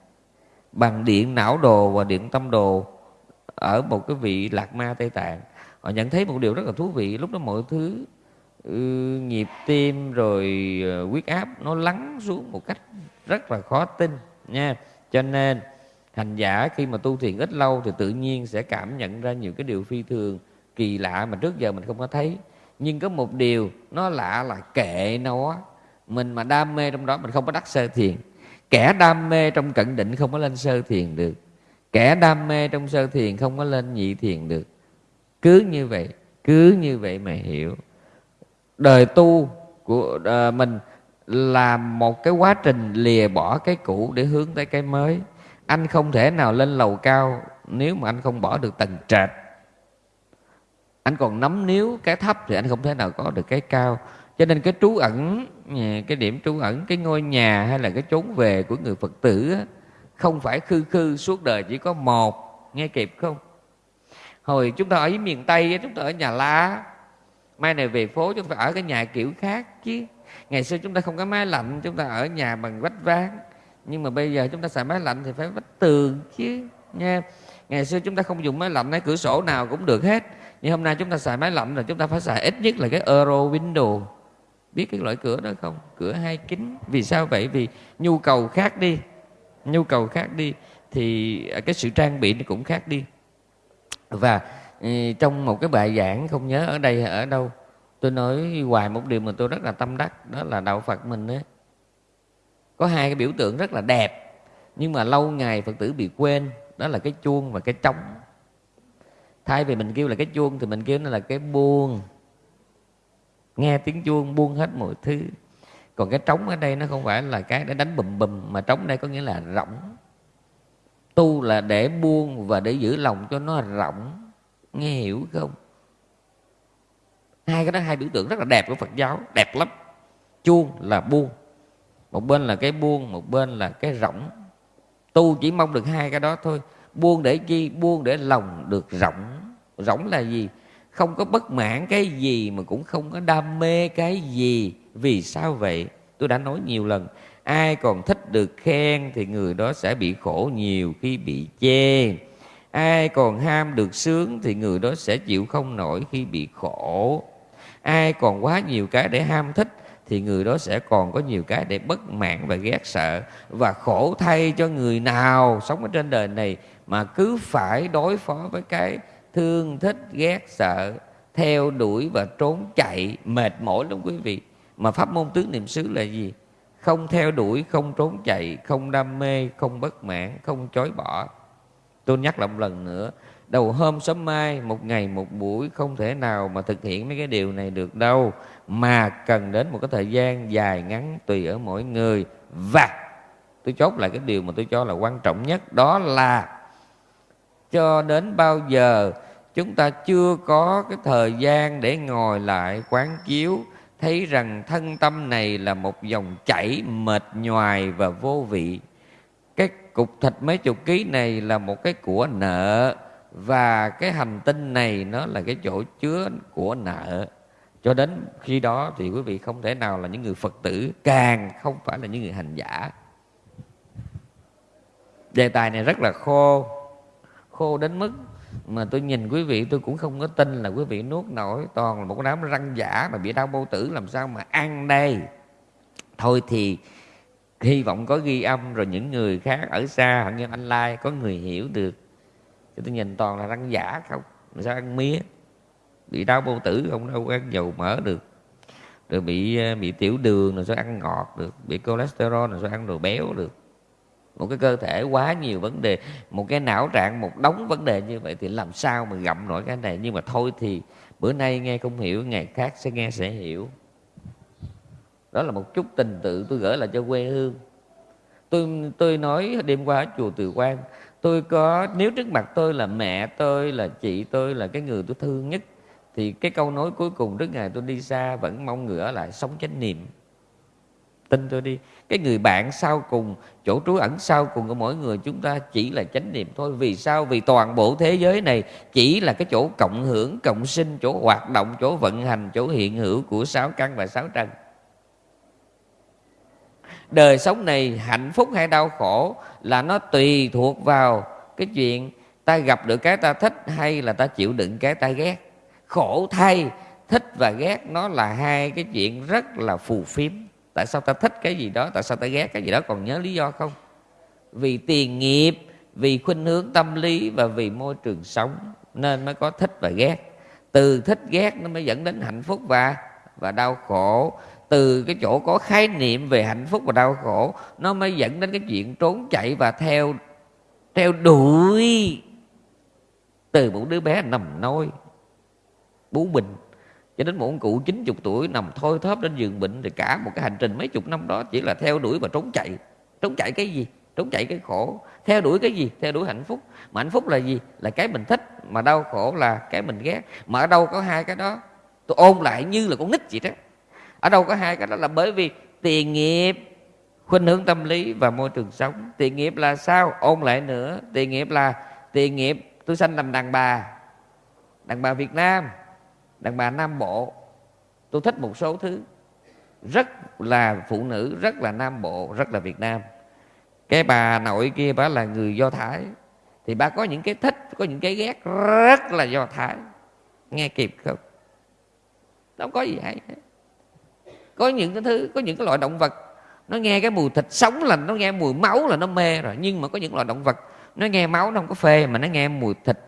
bằng điện não đồ và điện tâm đồ ở một cái vị lạc ma tây tạng. Họ nhận thấy một điều rất là thú vị lúc đó mọi thứ ừ, nhịp tim rồi ờ, huyết áp nó lắng xuống một cách rất là khó tin nha. Cho nên hành giả khi mà tu thiền ít lâu thì tự nhiên sẽ cảm nhận ra nhiều cái điều phi thường kỳ lạ mà trước giờ mình không có thấy. Nhưng có một điều nó lạ là kệ nó mình mà đam mê trong đó mình không có đắc sơ thiền. Kẻ đam mê trong cận định không có lên sơ thiền được. Kẻ đam mê trong sơ thiền không có lên nhị thiền được. Cứ như vậy cứ như vậy mà hiểu đời tu của à, mình là một cái quá trình lìa bỏ cái cũ để hướng tới cái mới. Anh không thể nào lên lầu cao nếu mà anh không bỏ được tầng trệt. Anh còn nắm níu cái thấp thì anh không thể nào có được cái cao. Cho nên cái trú ẩn cái điểm trú ẩn, cái ngôi nhà hay là cái chốn về của người phật tử không phải khư khư suốt đời chỉ có một, nghe kịp không? Hồi chúng ta ở miền tây chúng ta ở nhà lá mai này về phố chúng ta ở cái nhà kiểu khác chứ. Ngày xưa chúng ta không có máy lạnh, chúng ta ở nhà bằng vách ván. Nhưng mà bây giờ chúng ta xài máy lạnh thì phải vách tường chứ, nha. Ngày xưa chúng ta không dùng máy lạnh cái cửa sổ nào cũng được hết. Nhưng hôm nay chúng ta xài máy lạnh là chúng ta phải xài ít nhất là cái euro window. Biết cái loại cửa đó không? Cửa hai kính. Vì sao vậy? Vì nhu cầu khác đi. Nhu cầu khác đi thì cái sự trang bị nó cũng khác đi. Và trong một cái bài giảng, không nhớ ở đây hay ở đâu, tôi nói hoài một điều mà tôi rất là tâm đắc, đó là đạo phật mình ấy. Có hai cái biểu tượng rất là đẹp, nhưng mà lâu ngày phật tử bị quên, đó là cái chuông và cái trống. Thay vì mình kêu là cái chuông thì mình kêu nó là cái buông. Nghe tiếng chuông buông hết mọi thứ. Còn cái trống ở đây nó không phải là cái để đánh bùm bùm, mà trống đây có nghĩa là rỗng. Tu là để buông và để giữ lòng cho nó rỗng nghe hiểu không? Hai cái đó, hai biểu tượng rất là đẹp của phật giáo, đẹp lắm. Chuông là buông. Một bên là cái buông, một bên là cái rỗng. Tu chỉ mong được hai cái đó thôi. Buông để chi? Buông để lòng được rỗng. Rỗng là gì? Không có bất mãn cái gì mà cũng không có đam mê cái gì. Vì sao vậy? Tôi đã nói nhiều lần. Ai còn thích được khen thì người đó sẽ bị khổ nhiều khi bị chê ai còn ham được sướng thì người đó sẽ chịu không nổi khi bị khổ. Ai còn quá nhiều cái để ham thích thì người đó sẽ còn có nhiều cái để bất mãn và ghét sợ. Và khổ thay cho người nào sống ở trên đời này mà cứ phải đối phó với cái thương thích, ghét sợ, theo đuổi và trốn chạy, mệt mỏi lắm quý vị. Mà pháp môn tứ niệm xứ là gì? Không theo đuổi, không trốn chạy, không đam mê, không bất mãn, không chối bỏ tôi nhắc lại một lần nữa, đầu hôm sớm mai, một ngày một buổi, không thể nào mà thực hiện mấy cái điều này được đâu. Mà cần đến một cái thời gian dài ngắn tùy ở mỗi người. Và tôi chốt lại cái điều mà tôi cho là quan trọng nhất, đó là cho đến bao giờ chúng ta chưa có cái thời gian để ngồi lại quán chiếu, thấy rằng thân tâm này là một dòng chảy mệt nhoài và vô vị cục thịt mấy chục ký này là một cái của nợ, và cái hành tinh này nó là cái chỗ chứa của nợ. Cho đến khi đó thì quý vị không thể nào là những người phật tử, càng không phải là những người hành giả. Đề tài này rất là khô khô đến mức mà tôi nhìn quý vị, tôi cũng không có tin là quý vị nuốt nổi toàn là một đám răng giả mà bị đau bao tử, làm sao mà ăn đây? Thôi thì hy vọng có ghi âm rồi những người khác ở xa hận như anh lai có người hiểu được. Chứ tôi nhìn toàn là răng giả không? Mà sao ăn mía? Bị đau bao tử không? Đâu ăn dầu mỡ được. Rồi bị ờ, bị tiểu đường rồi sao ăn ngọt được? Bị cholesterol rồi sao ăn đồ béo được? Một cái cơ thể quá nhiều vấn đề. Một cái não trạng, một đống vấn đề như vậy thì làm sao mà gặm nổi cái này? Nhưng mà thôi thì, bữa nay nghe không hiểu, ngày khác sẽ nghe sẽ hiểu đó là một chút tình tự tôi gửi lại cho quê hương. Tôi tôi nói đêm qua ở chùa Từ Quan tôi có, nếu trước mặt tôi là mẹ tôi, là chị tôi, là cái người tôi thương nhất, thì cái câu nói cuối cùng trước ngày tôi đi xa vẫn mong người ở lại sống chánh niệm. Tin tôi đi, cái người bạn sau cùng, chỗ trú ẩn sau cùng của mỗi người chúng ta chỉ là chánh niệm thôi. Vì sao? Vì toàn bộ thế giới này chỉ là cái chỗ cộng hưởng, cộng sinh, chỗ hoạt động, chỗ vận hành, chỗ hiện hữu của sáu căn và sáu trần đời sống này hạnh phúc hay đau khổ là nó tùy thuộc vào cái chuyện ta gặp được cái ta thích hay là ta chịu đựng cái ta ghét. Khổ thay, thích và ghét nó là hai cái chuyện rất là phù phiếm. Tại sao ta thích cái gì đó, tại sao ta ghét cái gì đó, còn nhớ lý do không? Vì tiền nghiệp, vì khuynh hướng tâm lý và vì môi trường sống nên mới có thích và ghét. Từ thích ghét nó mới dẫn đến hạnh phúc và và đau khổ từ cái chỗ có khái niệm về hạnh phúc và đau khổ, nó mới dẫn đến cái chuyện trốn chạy và theo theo đuổi từ một đứa bé nằm nôi, bú bình. Cho đến một ông cụ 90 tuổi nằm thôi thóp trên giường bệnh, thì cả một cái hành trình mấy chục năm đó chỉ là theo đuổi và trốn chạy. Trốn chạy cái gì? Trốn chạy cái khổ. Theo đuổi cái gì? Theo đuổi hạnh phúc. Mà hạnh phúc là gì? Là cái mình thích, mà đau khổ là cái mình ghét. Mà ở đâu có hai cái đó? Tôi ôn lại như là con nít vậy đó ở đâu có hai cái đó là bởi vì tiền nghiệp, khuynh hướng tâm lý và môi trường sống. Tiền nghiệp là sao? Ôn lại nữa. Tiền nghiệp là, tiền nghiệp, tôi sanh làm đàn bà. Đàn bà việt nam, đàn bà nam bộ. Tôi thích một số thứ. Rất là phụ nữ, rất là nam bộ, rất là việt nam. Cái bà nội kia bà là người do thái. Thì bà có những cái thích, có những cái ghét rất là do thái. Nghe kịp không? Đâu có gì hay có những cái thứ, có những cái loại động vật, nó nghe cái mùi thịt sống là nó nghe mùi máu là nó mê rồi. Nhưng mà có những loại động vật, nó nghe máu nó không có phê, mà nó nghe mùi thịt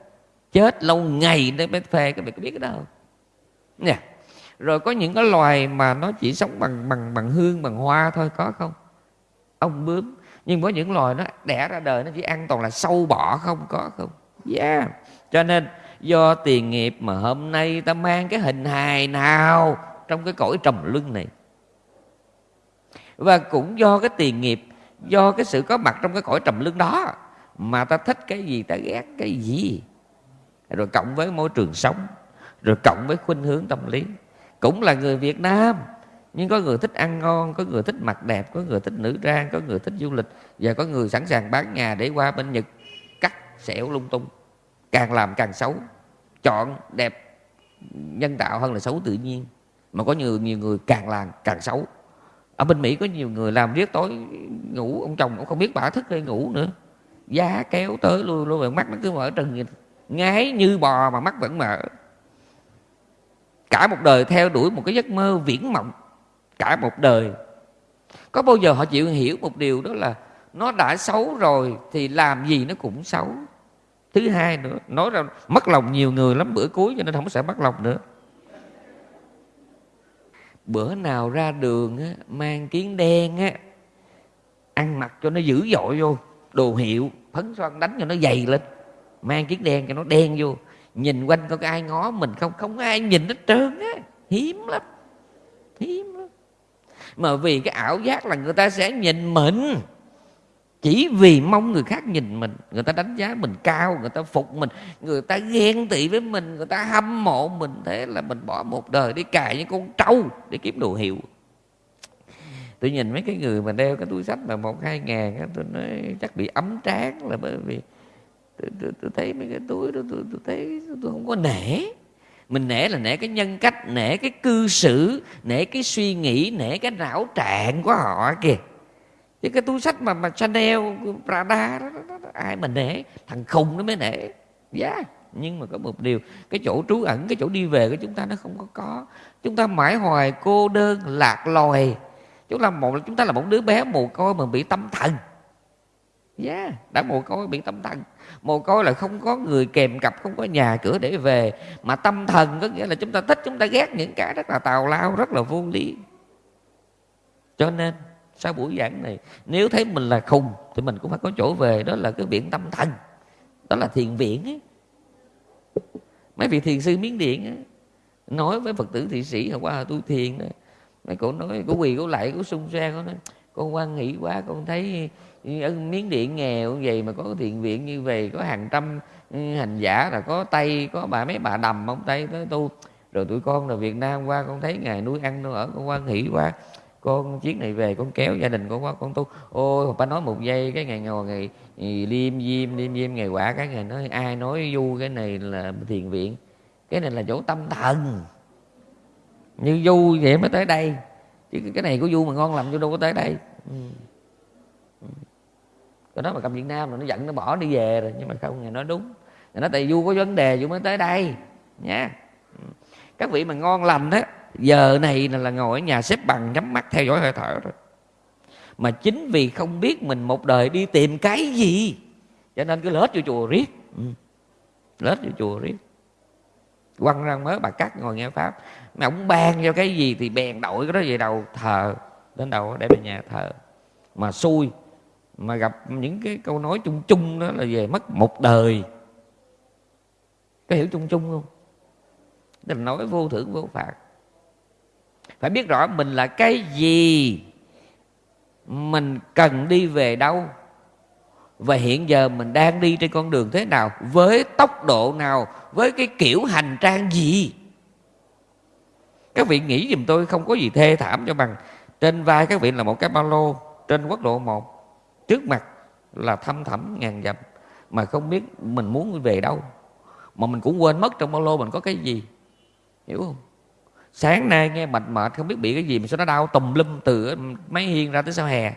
chết lâu ngày nó mới phê. Các bạn có biết cái đó không? Nè, rồi có những cái loài mà nó chỉ sống bằng bằng bằng hương, bằng hoa thôi, có không? Ông bướm. Nhưng có những loài nó đẻ ra đời, nó chỉ ăn toàn là sâu bọ không, có không? Yeah. Cho nên, do tiền nghiệp mà hôm nay ta mang cái hình hài nào trong cái cõi trầm luân này và cũng do cái tiền nghiệp, do cái sự có mặt trong cái cõi trầm luân đó mà ta thích cái gì, ta ghét cái gì. Rồi cộng với môi trường sống, rồi cộng với khuynh hướng tâm lý. Cũng là người Việt Nam, nhưng có người thích ăn ngon, có người thích mặc đẹp, có người thích nữ trang, có người thích du lịch và có người sẵn sàng bán nhà để qua bên Nhật. Cắt xẻo lung tung, càng làm càng xấu, chọn đẹp, nhân tạo hơn là xấu tự nhiên. Mà có nhiều nhiều người càng làm càng xấu ở bên Mỹ có nhiều người làm riết tối ngủ, ông chồng cũng không biết bà thức hay ngủ nữa. Giá kéo tới luôn luôn mắt nó cứ mở trừng ngái như bò mà mắt vẫn mở. Cả một đời theo đuổi một cái giấc mơ viễn mộng. Cả một đời. Có bao giờ họ chịu hiểu một điều đó là nó đã xấu rồi thì làm gì nó cũng xấu. Thứ hai nữa, nói ra mất lòng nhiều người lắm, bữa cuối cho nên không sẽ mất lòng nữa bữa nào ra đường á, mang kiến đen á ăn mặc cho nó dữ dội vô đồ hiệu phấn son đánh cho nó dày lên. Mang kiến đen cho nó đen vô nhìn quanh có ai ngó mình không không ai nhìn hết trơn á. Hiếm lắm hiếm lắm. Mà vì cái ảo giác là người ta sẽ nhìn mình chỉ vì mong người khác nhìn mình người ta đánh giá mình cao người ta phục mình người ta ghen tị với mình người ta hâm mộ mình thế là mình bỏ một đời đi cài những con trâu để kiếm đồ hiệu. Tôi nhìn mấy cái người mà đeo cái túi sách mà một hai ngàn tôi nói chắc bị ấm tráng là bởi vì tôi, tôi, tôi thấy mấy cái túi đó tôi, tôi thấy tôi không có nể. Mình nể là nể cái nhân cách nể cái cư xử nể cái suy nghĩ nể cái não trạng của họ kìa chứ cái túi sách mà mà Chanel Prada đó, đó, đó, đó ai mà nể. Thằng khùng nó mới nể. Giá yeah. nhưng mà có một điều cái chỗ trú ẩn cái chỗ đi về của chúng ta nó không có có. Chúng ta mãi hoài cô đơn lạc loài chúng ta một chúng ta là một đứa bé mồ côi mà bị tâm thần. Giá yeah. đã mồ côi bị tâm thần. Mồ côi là không có người kèm cặp không có nhà cửa để về. Mà tâm thần có nghĩa là chúng ta thích chúng ta ghét những cái rất là tào lao rất là vô lý. Cho nên sau buổi giảng này nếu thấy mình là khùng thì mình cũng phải có chỗ về đó là cái viện tâm thần đó là thiền viện ấy. mấy vị thiền sư miến điện ấy, nói với phật tử thị sĩ hôm qua tu thiền đó. mấy cô nói cô quỳ cô lại cô sung xe cô nói con quan nghĩ quá con thấy ừ, ở miến điện nghèo vậy mà có thiền viện như vậy có hàng trăm ừ, hành giả là có tây có bà mấy bà đầm ông tây tới tu rồi tụi con là việt nam qua con thấy ngày nuôi ăn đâu ở con quan hỷ quá con chuyến này về con kéo gia đình con qua con tu. Ôi bà nói một giây, cái ngày ngồi, ngày liêm diêm liêm diêm, ngày quả, cái ngày nói, ai nói du cái này là thiền viện. Cái này là chỗ tâm thần. Như du vậy mới tới đây. Chứ cái này của du mà ngon lành du đâu có tới đây. Ừ. ừ. cái đó mà cầm việt nam rồi nó giận, nó bỏ đi về rồi. Nhưng mà không, ngày nói đúng. Ngày nói tại du có vấn đề du mới tới đây. Nha. Ừ. Các vị mà ngon lành đó giờ này là ngồi ở nhà xếp bằng, nhắm mắt, theo dõi hơi thở rồi mà chính vì không biết mình một đời đi tìm cái gì, cho nên cứ lết vô chùa riết. Ừ. lết vô chùa riết. Quăng ra mới bà cắt ngồi nghe pháp. Mà ông ban cho cái gì thì bèn đổi cái đó về đầu thờ, đến đầu để về nhà thờ. Mà xui, mà gặp những cái câu nói chung chung đó là về mất một đời. Có hiểu chung chung không? Tức là nói vô thưởng vô phạt phải biết rõ mình là cái gì, mình cần đi về đâu, và hiện giờ mình đang đi trên con đường thế nào, với tốc độ nào, với cái kiểu hành trang gì? Các vị nghĩ giùm tôi không có gì thê thảm cho bằng. Trên vai các vị là một cái ba lô, trên quốc lộ 1 trước mặt là thăm thẳm ngàn dặm, mà không biết mình muốn về đâu. Mà mình cũng quên mất trong ba lô mình có cái gì, hiểu không? Sáng nay nghe mệt mệt, không biết bị cái gì mà sao nó đau tùm lum từ mấy hiên ra tới sau hè.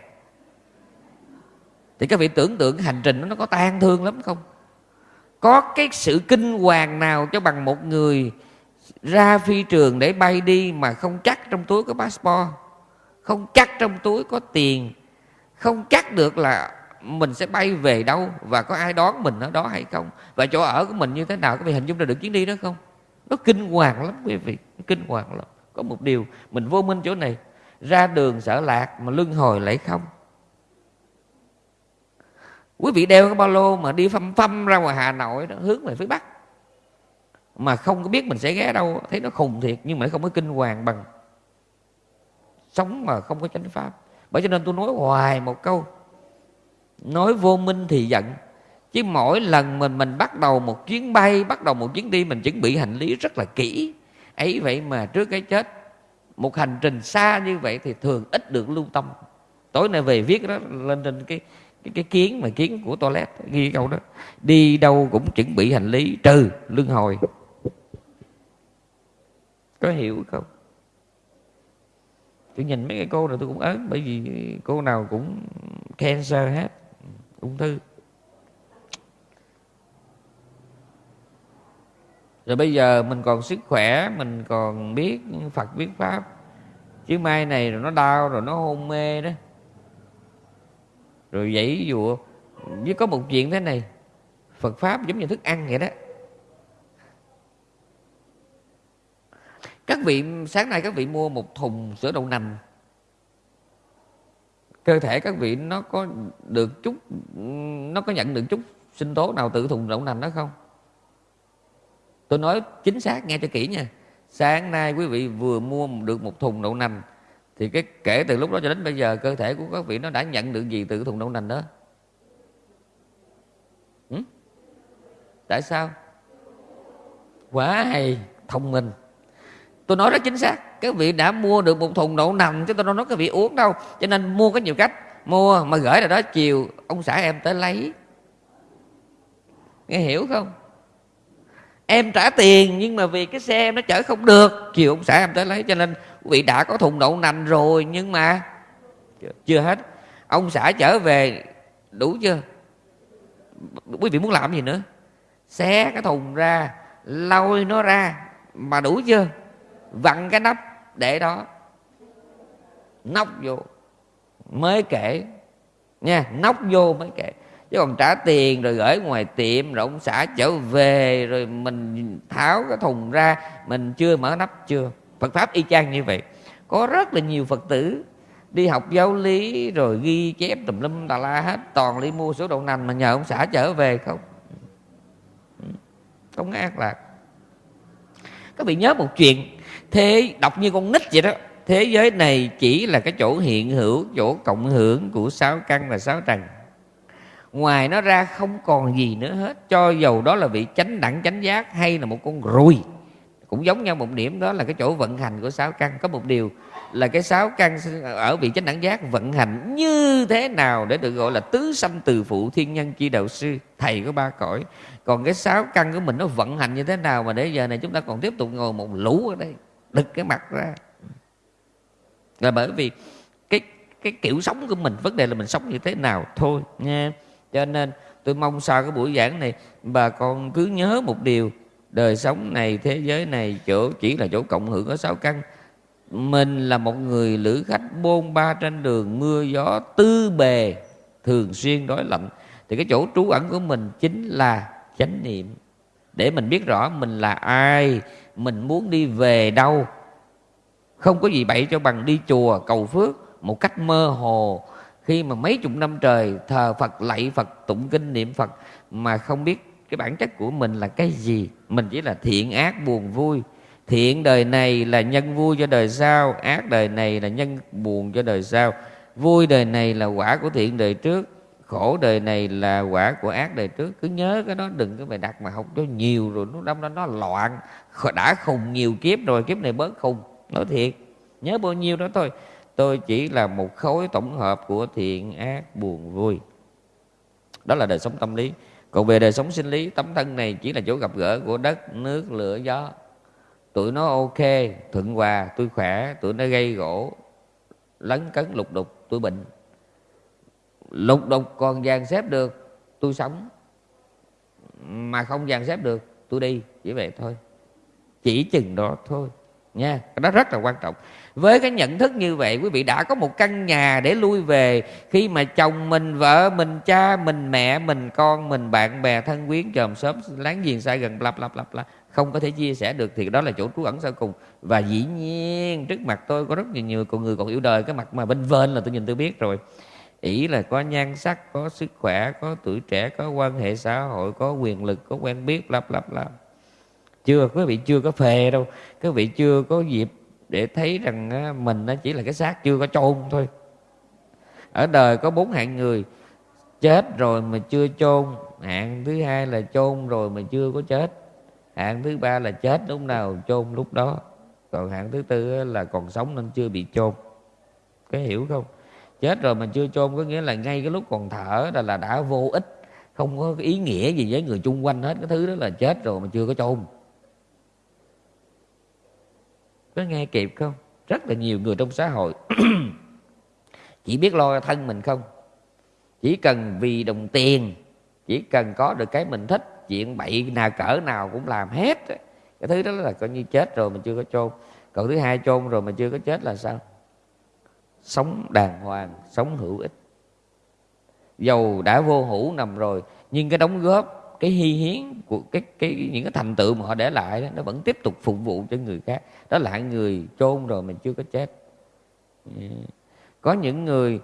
Thì các vị tưởng tượng hành trình nó có tan thương lắm không? Có cái sự kinh hoàng nào cho bằng một người ra phi trường để bay đi mà không chắc trong túi có passport, không chắc trong túi có tiền, không chắc được là mình sẽ bay về đâu và có ai đón mình ở đó hay không? Và chỗ ở của mình như thế nào? Các vị hình dung ra được chuyến đi đó không? Nó kinh hoàng lắm quý vị kinh hoàng lắm có một điều mình vô minh chỗ này ra đường sợ lạc mà lưng hồi lại không? Quý vị đeo cái ba lô mà đi phăm phăm ra ngoài hà nội đó, hướng về phía bắc. Mà không có biết mình sẽ ghé đâu thấy nó khùng thiệt nhưng mà không có kinh hoàng bằng. Sống mà không có chánh pháp. Bởi cho nên tôi nói hoài một câu. Nói vô minh thì giận. Chứ mỗi lần mình mình bắt đầu một chuyến bay bắt đầu một chuyến đi mình chuẩn bị hành lý rất là kỹ ấy vậy mà trước cái chết một hành trình xa như vậy thì thường ít được lưu tâm. Tối nay về viết đó lên trên cái cái, cái kiến mà kiến của toilet ghi câu đó. Đi đâu cũng chuẩn bị hành lý trừ lương hồi. Có hiểu không? Tôi nhìn mấy cái cô này tôi cũng ớn bởi vì cô nào cũng cancer hết ung thư. Rồi bây giờ mình còn sức khỏe, mình còn biết phật, biết pháp. Chứ mai này rồi nó đau, rồi nó hôn mê đó. Rồi dãy dụa. Với có một chuyện thế này, phật pháp giống như thức ăn vậy đó. Các vị, sáng nay các vị mua một thùng sữa đậu nành. Cơ thể các vị nó có được chút, nó có nhận được chút sinh tố nào từ thùng đậu nành đó không? Tôi nói chính xác, nghe cho kỹ nha. Sáng nay quý vị vừa mua được một thùng đậu nành, thì cái kể từ lúc đó cho đến bây giờ, cơ thể của các vị nó đã nhận được gì từ thùng đậu nành đó? Ừ? tại sao? Quá hay, thông minh. Tôi nói rất chính xác, các vị đã mua được một thùng đậu nành chứ tôi đâu nói các vị uống đâu. Cho nên mua có nhiều cách, mua mà gửi là đó, chiều ông xã em tới lấy. Nghe hiểu không? Em trả tiền, nhưng mà vì cái xe em nó chở không được. Chiều ông xã em tới lấy, cho nên quý vị đã có thùng đậu nành rồi, nhưng mà chưa hết. Ông xã trở về, đủ chưa? Quý vị muốn làm gì nữa? Xé cái thùng ra, lôi nó ra, mà đủ chưa? Vặn cái nắp để đó. Nóc vô, mới kể. Nha nóc vô mới kể chứ còn trả tiền rồi gửi ngoài tiệm rồi ông xã trở về rồi mình tháo cái thùng ra, mình chưa mở nắp chưa? Phật pháp y chang như vậy. Có rất là nhiều phật tử đi học giáo lý rồi ghi chép tùm lum tà la hết, toàn đi mua số đậu nành mà nhờ ông xã trở về không? Không ác lạc. Các vị nhớ một chuyện, thế đọc như con nít vậy đó, thế giới này chỉ là cái chỗ hiện hữu, chỗ cộng hưởng của sáu căn và sáu trần ngoài nó ra không còn gì nữa hết. Cho dầu đó là vị chánh đẳng, chánh giác, hay là một con ruồi. Cũng giống nhau một điểm đó là cái chỗ vận hành của sáu căn. Có một điều là cái sáu căn ở vị chánh đẳng giác vận hành như thế nào để được gọi là tứ sanh từ phụ thiên nhân chi đạo sư, thầy của ba cõi. Còn cái sáu căn của mình nó vận hành như thế nào mà để giờ này chúng ta còn tiếp tục ngồi một lũ ở đây, đực cái mặt ra. Là bởi vì cái cái kiểu sống của mình, vấn đề là mình sống như thế nào thôi nha cho nên tôi mong sau cái buổi giảng này, bà con cứ nhớ một điều, đời sống này, thế giới này, chỗ, chỉ là chỗ cộng hưởng có sáu căn. Mình là một người lữ khách bôn ba trên đường, mưa gió tư bề, thường xuyên đói lạnh. Thì cái chỗ trú ẩn của mình chính là chánh niệm. Để mình biết rõ mình là ai, mình muốn đi về đâu. Không có gì bậy cho bằng đi chùa cầu phước một cách mơ hồ khi mà mấy chục năm trời thờ Phật, lạy Phật, tụng kinh, niệm Phật, mà không biết cái bản chất của mình là cái gì, mình chỉ là thiện ác, buồn vui. Thiện đời này là nhân vui cho đời sau, ác đời này là nhân buồn cho đời sau. Vui đời này là quả của thiện đời trước, khổ đời này là quả của ác đời trước. Cứ nhớ cái đó, đừng có phải đặt mà học cho nhiều rồi nó đâm ra nó loạn. Đã khùng nhiều kiếp rồi, kiếp này bớt khùng. Nói thiệt, nhớ bao nhiêu đó thôi tôi chỉ là một khối tổng hợp của thiện ác buồn vui. Đó là đời sống tâm lý. Còn về đời sống sinh lý, tấm thân này chỉ là chỗ gặp gỡ của đất, nước, lửa, gió. Tụi nó ok, thuận hòa, tôi khỏe, tụi nó gây gỗ, lấn cấn lục đục, tôi bệnh. Lục đục còn dàn xếp được, tôi sống. Mà không dàn xếp được, tôi đi, chỉ vậy thôi. Chỉ chừng đó thôi, nha. Cái đó rất là quan trọng với cái nhận thức như vậy, quý vị đã có một căn nhà để lui về. Khi mà chồng mình, vợ mình, cha mình, mẹ mình, con mình, bạn bè, thân quyến, chòm xóm, láng giềng, xa gần, bla bla bla bla, không có thể chia sẻ được, thì đó là chỗ trú ẩn sau cùng. Và dĩ nhiên, trước mặt tôi có rất nhiều nhiều con người còn yêu đời, cái mặt mà bên vên là tôi nhìn tôi biết rồi. Ý là có nhan sắc, có sức khỏe, có tuổi trẻ, có quan hệ xã hội, có quyền lực, có quen biết lặp lặp lặp chưa, quý vị chưa có phê đâu. Quý vị chưa có dịp để thấy rằng mình nó chỉ là cái xác chưa có chôn thôi. Ở đời có bốn hạng người, chết rồi mà chưa chôn, hạng thứ hai là chôn rồi mà chưa có chết, hạng thứ ba là chết lúc nào chôn lúc đó, còn hạng thứ tư là còn sống nên chưa bị chôn. Có hiểu không? Chết rồi mà chưa chôn có nghĩa là ngay cái lúc còn thở là là đã vô ích, không có ý nghĩa gì với người chung quanh hết, cái thứ đó là chết rồi mà chưa có chôn có nghe kịp không? Rất là nhiều người trong xã hội. Chỉ biết lo thân mình không? Chỉ cần vì đồng tiền, chỉ cần có được cái mình thích, chuyện bậy nào cỡ nào cũng làm hết cái thứ đó là coi như chết rồi mà chưa có chôn. Còn thứ hai chôn rồi mà chưa có chết là sao? Sống đàng hoàng, sống hữu ích. Dầu đã vô hữu nằm rồi, nhưng cái đóng góp cái hy hiến của cái cái những cái thành tựu mà họ để lại đó, nó vẫn tiếp tục phục vụ cho người khác. Đó là người chôn rồi mình chưa có chết. Có những người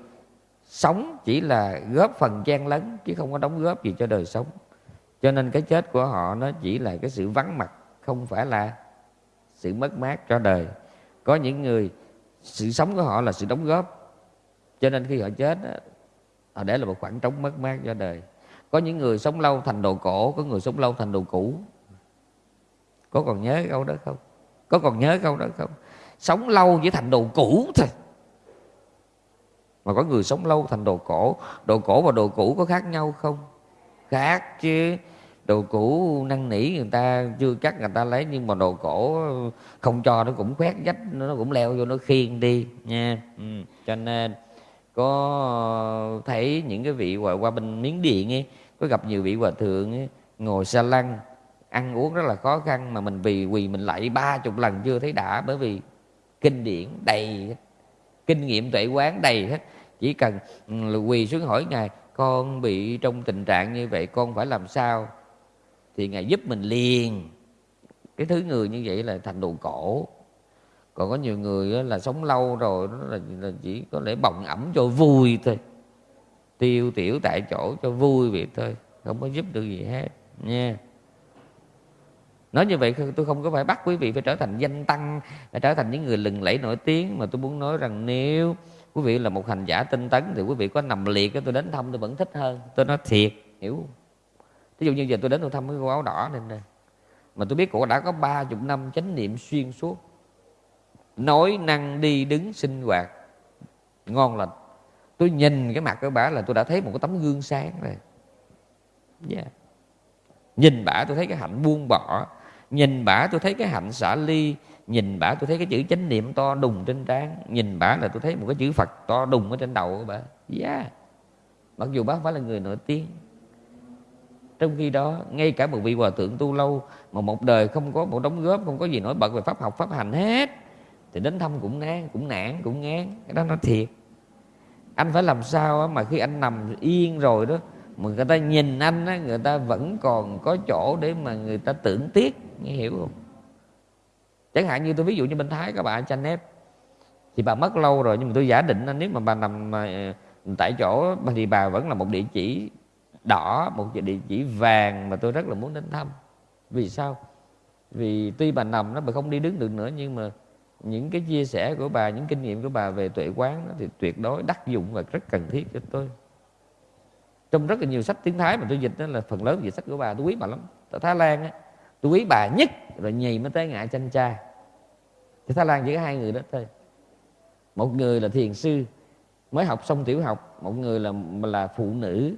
sống chỉ là góp phần chen lấn chứ không có đóng góp gì cho đời sống. Cho nên cái chết của họ nó chỉ là cái sự vắng mặt không phải là sự mất mát cho đời. Có những người sự sống của họ là sự đóng góp. Cho nên khi họ chết họ để là một khoảng trống mất mát cho đời có những người sống lâu thành đồ cổ có người sống lâu thành đồ cũ. Có còn nhớ câu đó không? Có còn nhớ câu đó không? Sống lâu chỉ thành đồ cũ thôi. Mà có người sống lâu thành đồ cổ đồ cổ và đồ cũ có khác nhau không? Khác chứ. Đồ cũ năn nỉ người ta chưa chắc người ta lấy nhưng mà đồ cổ không cho nó cũng khoét dách nó cũng leo vô nó khiêng đi nha. Ừ. cho nên có thấy những cái vị qua, qua bên miếng điện ấy có gặp nhiều vị hòa thượng ấy, ngồi xa lăng ăn uống rất là khó khăn mà mình vì quỳ mình lại ba chục lần chưa thấy đã bởi vì kinh điển đầy kinh nghiệm tuệ quán đầy hết. Chỉ cần ừ, quỳ xuống hỏi ngài con bị trong tình trạng như vậy con phải làm sao? Thì ngài giúp mình liền. Cái thứ người như vậy là thành đồ cổ. Còn có nhiều người là sống lâu rồi đó là, là chỉ có lẽ bồng ẩm cho vui thôi tiêu tiểu tại chỗ cho vui vậy thôi, không có giúp được gì hết, nha. Nói như vậy tôi không có phải bắt quý vị phải trở thành danh tăng, phải trở thành những người lừng lẫy nổi tiếng, mà tôi muốn nói rằng nếu quý vị là một hành giả tinh tấn thì quý vị có nằm liệt tôi đến thăm tôi vẫn thích hơn. Tôi nói thiệt, hiểu không? Ví dụ như giờ tôi đến tôi thăm cái cô áo đỏ này nè, mà tôi biết cổ đã có ba chục năm chánh niệm xuyên suốt, nói năng đi đứng sinh hoạt, ngon lành tôi nhìn cái mặt của bà là tôi đã thấy một cái tấm gương sáng rồi. Yeah. nhìn bà tôi thấy cái hạnh buông bỏ. Nhìn bà tôi thấy cái hạnh xả ly. Nhìn bà tôi thấy cái chữ chánh niệm to đùng trên trán. Nhìn bà là tôi thấy một cái chữ phật to đùng ở trên đầu của bà. Yeah. mặc dù bà không phải là người nổi tiếng. Trong khi đó, ngay cả một vị hòa thượng tu lâu mà một đời không có một đóng góp, không có gì nổi bật về pháp học, pháp hành hết, thì đến thăm cũng nán cũng nản, cũng ngán. Cái đó nó thiệt anh phải làm sao mà khi anh nằm yên rồi đó, mà người ta nhìn anh á, người ta vẫn còn có chỗ để mà người ta tưởng tiếc, nghe hiểu không? Chẳng hạn như tôi ví dụ như bên thái, các bạn chanh nếp thì bà mất lâu rồi, nhưng mà tôi giả định nếu mà bà nằm ờ, tại chỗ thì bà vẫn là một địa chỉ đỏ, một địa chỉ vàng mà tôi rất là muốn đến thăm. Vì sao? Vì tuy bà nằm nó bà không đi đứng được nữa, nhưng mà những cái chia sẻ của bà những kinh nghiệm của bà về tuệ quán đó, thì tuyệt đối đắc dụng và rất cần thiết cho tôi. Trong rất là nhiều sách tiếng thái mà tôi dịch đó là phần lớn về sách của bà tôi quý bà lắm. Ở thái lan á tôi quý bà nhất rồi nhì mới tới ngại chanh cha. Thì thái lan chỉ có hai người đó thôi. Một người là thiền sư mới học xong tiểu học một người là là phụ nữ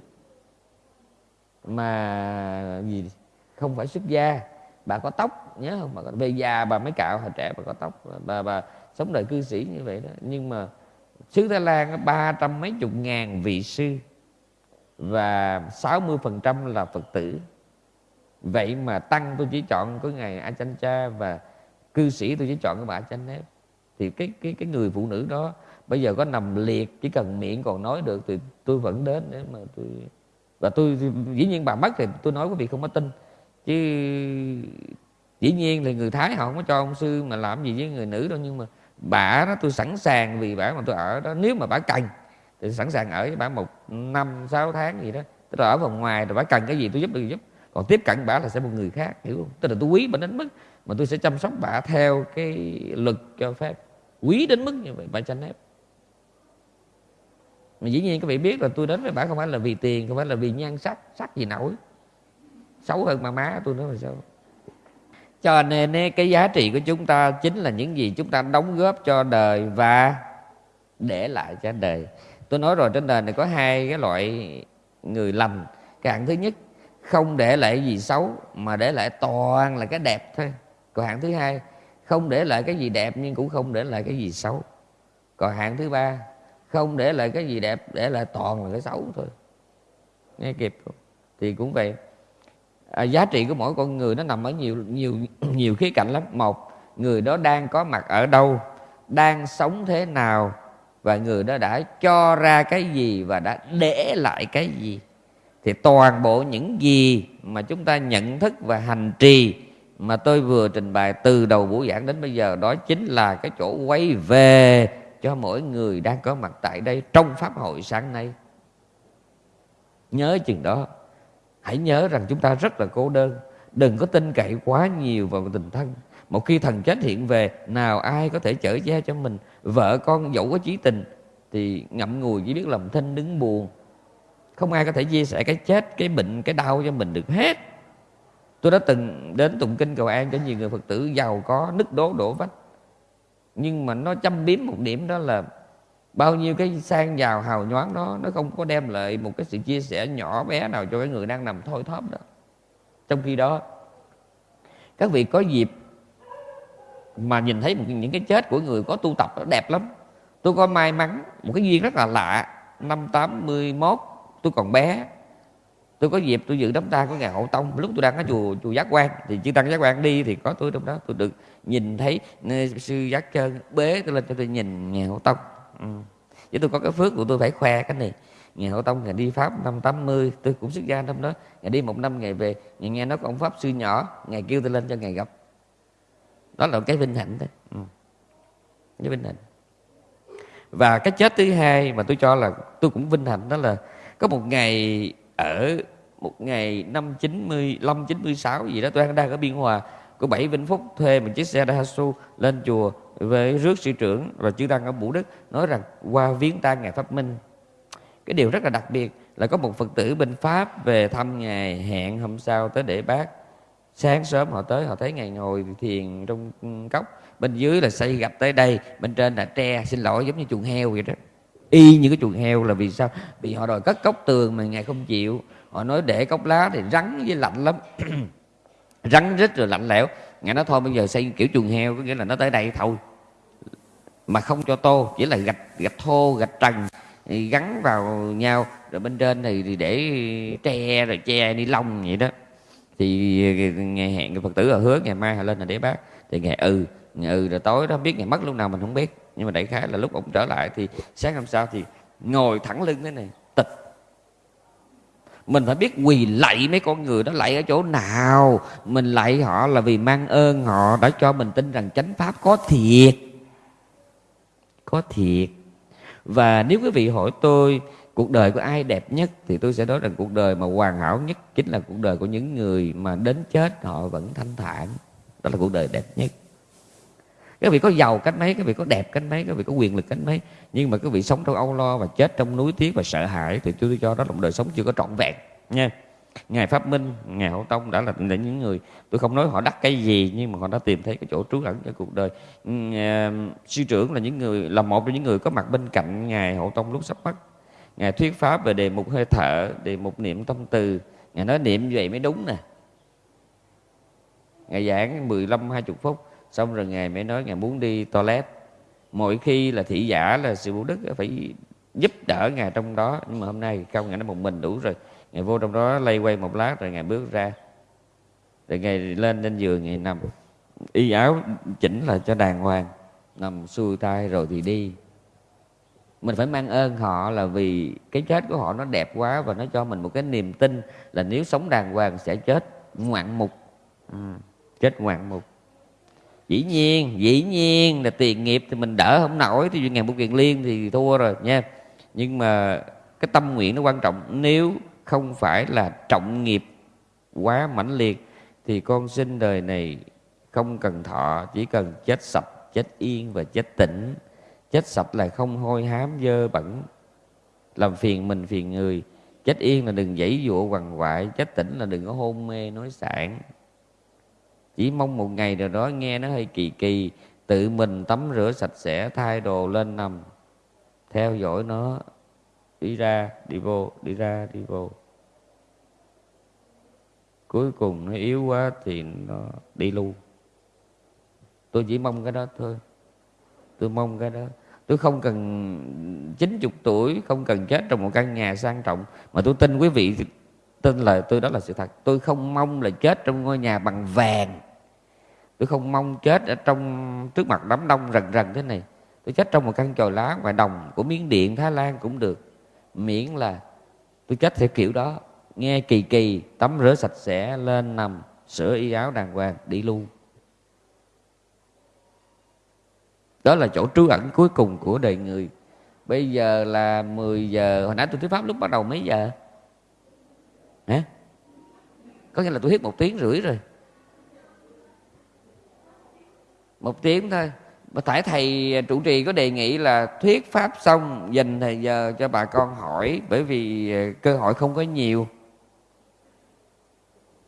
mà gì không phải xuất gia bà có tóc nhớ không? Bà có, về già bà mới cạo hồi trẻ bà có tóc. Bà bà sống đời cư sĩ như vậy đó. Nhưng mà xứ Thái Lan có ba trăm mấy chục ngàn vị sư và 60% là Phật tử. Vậy mà tăng tôi chỉ chọn có ngày A Chanh Cha và cư sĩ tôi chỉ chọn cái bà A Chanh Nếp. Thì cái cái cái người phụ nữ đó bây giờ có nằm liệt chỉ cần miệng còn nói được thì tôi vẫn đến để mà tôi và tôi dĩ nhiên bà mất thì tôi nói quý vị không có tin chứ dĩ nhiên là người thái họ không có cho ông sư mà làm gì với người nữ đâu, nhưng mà bà đó tôi sẵn sàng vì bà mà tôi ở đó. Nếu mà bà cần thì sẵn sàng ở với bà một năm, sáu tháng gì đó. Tức là ở vòng ngoài rồi bà cần cái gì tôi giúp được giúp. Còn tiếp cận bà là sẽ một người khác, hiểu không? Tức là tôi quý bà đến mức mà tôi sẽ chăm sóc bà theo cái luật cho phép. Quý đến mức như vậy, bà tranh ép mà dĩ nhiên các vị biết là tôi đến với bà không phải là vì tiền, không phải là vì nhan sắc sắc gì nổi xấu hơn mà má tôi nói là sao? Cho nên cái giá trị của chúng ta chính là những gì chúng ta đóng góp cho đời và để lại cho đời. Tôi nói rồi, trên đời này có hai cái loại người lành. Cái hạng thứ nhất, không để lại gì xấu, mà để lại toàn là cái đẹp thôi. Còn hạng thứ hai, không để lại cái gì đẹp nhưng cũng không để lại cái gì xấu. Còn hạng thứ ba, không để lại cái gì đẹp, để lại toàn là cái xấu thôi. Nghe kịp không? Thì cũng vậy à, giá trị của mỗi con người nó nằm ở nhiều nhiều nhiều khía cạnh lắm. Một người đó đang có mặt ở đâu đang sống thế nào và người đó đã cho ra cái gì và đã để lại cái gì. Thì toàn bộ những gì mà chúng ta nhận thức và hành trì mà tôi vừa trình bày từ đầu buổi giảng đến bây giờ đó chính là cái chỗ quay về cho mỗi người đang có mặt tại đây trong pháp hội sáng nay. Nhớ chừng đó hãy nhớ rằng chúng ta rất là cô đơn. Đừng có tin cậy quá nhiều vào tình thân. Một khi thần chết hiện về, nào ai có thể chở che cho mình? Vợ con dẫu có chí tình, thì ngậm ngùi chỉ biết làm thinh đứng buồn. Không ai có thể chia sẻ cái chết, cái bệnh, cái đau cho mình được hết. Tôi đã từng đến tụng kinh cầu an cho nhiều người phật tử giàu có nứt đố đổ vách. Nhưng mà nó chăm biếm một điểm đó là bao nhiêu cái sang giàu hào nhoáng đó, nó không có đem lại một cái sự chia sẻ nhỏ bé nào cho cái người đang nằm thôi thóp đó. Trong khi đó, các vị có dịp mà nhìn thấy một những cái chết của người có tu tập nó đẹp lắm. Tôi có may mắn một cái duyên rất là lạ. Năm 81 tôi còn bé. Tôi có dịp tôi dự đám tang của ngài hậu tông. Lúc tôi đang ở chùa chùa giác quan, thì chư tăng giác quan đi thì có tôi trong đó. Tôi được nhìn thấy sư giác trơn bế tôi lên cho tôi nhìn ngài hậu tông ừ. tôi có cái phước của tôi phải khoe cái này. Ngày hậu tông, ngày đi pháp năm 80 tôi cũng xuất gia năm đó. Ngày đi một năm, ngày về, ngày nghe nói có ông pháp sư nhỏ, ngày kêu tôi lên cho ngày gặp. Đó là cái vinh hạnh thôi. Ừ. cái vinh hạnh. Và cái chết thứ hai mà tôi cho là tôi cũng vinh hạnh đó là có một ngày ở một ngày năm 95 96 gì đó, tôi đang ở Biên Hòa có bảy Vĩnh Phúc thuê một chiếc xe Daihatsu lên chùa với rước sư trưởng và chư tăng ở Vũ Đức, nói rằng, qua viếng tang ngài Pháp Minh. Cái điều rất là đặc biệt là có một phật tử bên pháp về thăm ngài hẹn hôm sau tới để bác. Sáng sớm họ tới, họ thấy ngài ngồi thiền trong cốc. Bên dưới là xây gạch tới đây, bên trên là tre, xin lỗi, giống như chuồng heo vậy đó. Y như cái chuồng heo là vì sao? Vì họ đòi cất cốc tường mà ngài không chịu. Họ nói để cốc lá thì rắn với lạnh lắm. rắn rít rồi lạnh lẽo. Ngài nói, thôi, bây giờ xây kiểu chuồng heo, có nghĩa là nó tới đây thôi. Mà không cho tô, chỉ là gạch gạch thô, gạch trần gắn vào nhau. Rồi bên trên thì để tre, rồi che ni lông vậy đó. Thì ngày hẹn người phật tử ở hứa, ngày mai họ lên là để bác. Thì ngày ừ ngày ừ rồi tối đó biết ngày mất lúc nào mình không biết. Nhưng mà đại khái là lúc ông trở lại thì sáng hôm sau thì ngồi thẳng lưng thế này, tịch mình phải biết quỳ lạy mấy con người đó lạy ở chỗ nào. Mình lạy họ là vì mang ơn họ, đã cho mình tin rằng chánh pháp có thiệt. Có thiệt. Và nếu quý vị hỏi tôi, cuộc đời của ai đẹp nhất, thì tôi sẽ nói rằng cuộc đời mà hoàn hảo nhất chính là cuộc đời của những người mà đến chết họ vẫn thanh thản. Đó là cuộc đời đẹp nhất các vị có giàu cách mấy các vị có đẹp cách mấy các vị có quyền lực cách mấy. Nhưng mà các vị sống trong âu lo và chết trong núi tiếc và sợ hãi thì tôi cho đó là một đời sống chưa có trọn vẹn nha. Ngài pháp minh ngài hậu tông đã là những người tôi không nói họ đắc cái gì nhưng mà họ đã tìm thấy cái chỗ trú ẩn cho cuộc đời. Uh, sư trưởng là những người là một trong những người có mặt bên cạnh ngài hậu tông lúc sắp mất. Ngài thuyết pháp về đề mục hơi thở đề mục niệm tâm từ. Ngài nói niệm như vậy mới đúng nè. Ngài giảng 15 20 phút xong rồi ngài mới nói ngài muốn đi toilet. Mỗi khi là thị giả là sự bố đức phải giúp đỡ ngài trong đó. Nhưng mà hôm nay không ngài nó một mình đủ rồi. Ngài vô trong đó lay quay một lát rồi ngài bước ra. Rồi ngài lên lên giường ngài nằm. Y áo chỉnh là cho đàng hoàng. Nằm xuôi tay rồi thì đi. Mình phải mang ơn họ là vì cái chết của họ nó đẹp quá và nó cho mình một cái niềm tin là nếu sống đàng hoàng sẽ chết ngoạn mục. Ừ, chết ngoạn mục dĩ nhiên dĩ nhiên là tiền nghiệp thì mình đỡ không nổi thì ngàn bút kiện liên thì thua rồi, nha. Nhưng mà cái tâm nguyện nó quan trọng, nếu không phải là trọng nghiệp quá mãnh liệt thì con sinh đời này không cần thọ, chỉ cần chết sạch, chết yên và chết tỉnh. Chết sạch là không hôi hám, dơ bẩn, làm phiền mình, phiền người. Chết yên là đừng dãy dụa, quằn quại. Chết tỉnh là đừng có hôn mê, nói sảng chỉ mong một ngày nào đó nghe nó hơi kỳ kỳ, tự mình tắm rửa sạch sẽ, thay đồ lên nằm. Theo dõi nó, đi ra, đi vô, đi ra, đi vô. Cuối cùng nó yếu quá thì nó đi luôn. Tôi chỉ mong cái đó thôi. Tôi mong cái đó. Tôi không cần 90 tuổi, không cần chết trong một căn nhà sang trọng. Mà tôi tin quý vị tin lời tôi đó là sự thật. Tôi không mong là chết trong ngôi nhà bằng vàng. Tôi không mong chết ở trong, trước mặt đám đông rần rần thế này. Tôi chết trong một căn chòi lá ngoài đồng của miến điện thái lan cũng được. Miễn là tôi chết theo kiểu đó. Nghe kỳ kỳ, tắm rửa sạch sẽ, lên nằm, sửa y áo đàng hoàng, đi luôn. Đó là chỗ trú ẩn cuối cùng của đời người. Bây giờ là 10 giờ. Hồi nãy tôi thuyết pháp lúc bắt đầu mấy giờ? Hả? Có nghĩa là tôi thuyết một tiếng rưỡi rồi. Một tiếng thôi. Mà tại thầy à, trụ trì có đề nghị là thuyết pháp xong, dành thời giờ cho bà con hỏi, bởi vì à, cơ hội không có nhiều.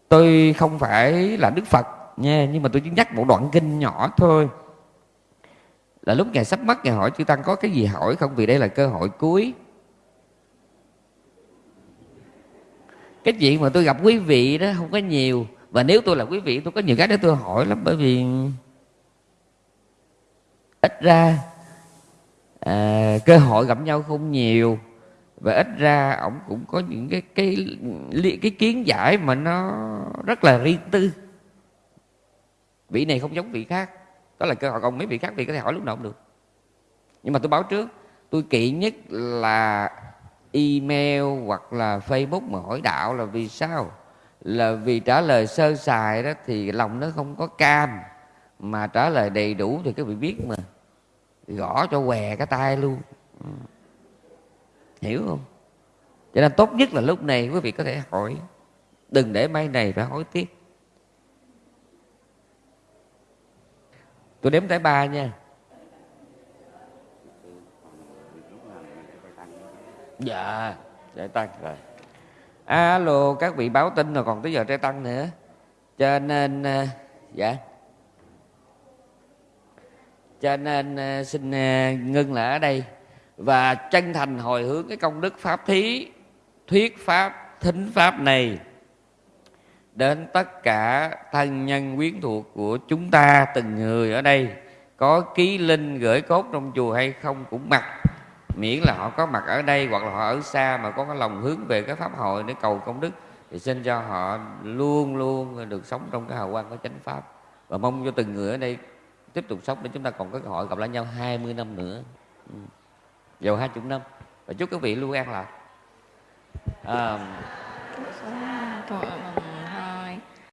Tôi không phải là đức phật nha, nhưng mà tôi chỉ nhắc một đoạn kinh nhỏ thôi. Là lúc ngài sắp mất, ngài hỏi chư tăng có cái gì hỏi không? Vì đây là cơ hội cuối. Cái chuyện mà tôi gặp quý vị đó không có nhiều. Và nếu tôi là quý vị tôi có nhiều cái để tôi hỏi lắm bởi vì ít ra à, cơ hội gặp nhau không nhiều. Và ít ra ổng cũng có những cái cái cái, cái kiến giải mà nó rất là riêng tư. Vị này không giống vị khác. Đó là cơ hội còn mấy vị khác vị có thể hỏi lúc nào cũng được. Nhưng mà tôi báo trước tôi kỵ nhất là email hoặc là facebook mà hỏi đạo là vì sao? Là vì trả lời sơ sài đó thì lòng nó không có cam. Mà trả lời đầy đủ thì các vị biết mà. Gõ cho què cái tay luôn. Ừ. Hiểu không? Cho nên tốt nhất là lúc này quý vị có thể hỏi. Đừng để mai này phải hỏi tiếp tôi đếm tới ba nha. Dạ. Trái tăng rồi. Alo, các vị báo tin rồi còn tới giờ trái tăng nữa. Cho nên ờ, dạ. Cho nên ờ, xin ờ, ngưng lại ở đây. Và chân thành hồi hướng cái công đức pháp thí, thuyết pháp, thính pháp này đến tất cả thân nhân quyến thuộc của chúng ta, từng người ở đây, có ký linh gửi cốt trong chùa hay không cũng mặc miễn là họ có mặt ở đây hoặc là họ ở xa mà có cái lòng hướng về cái pháp hội để cầu công đức thì xin cho họ luôn luôn được sống trong cái hào quang của chánh pháp. Và mong cho từng người ở đây tiếp tục sống để chúng ta còn có cơ hội gặp lại nhau 20 năm nữa. Ừ. dầu hai chục năm. Và chúc các vị luôn an lạc. À,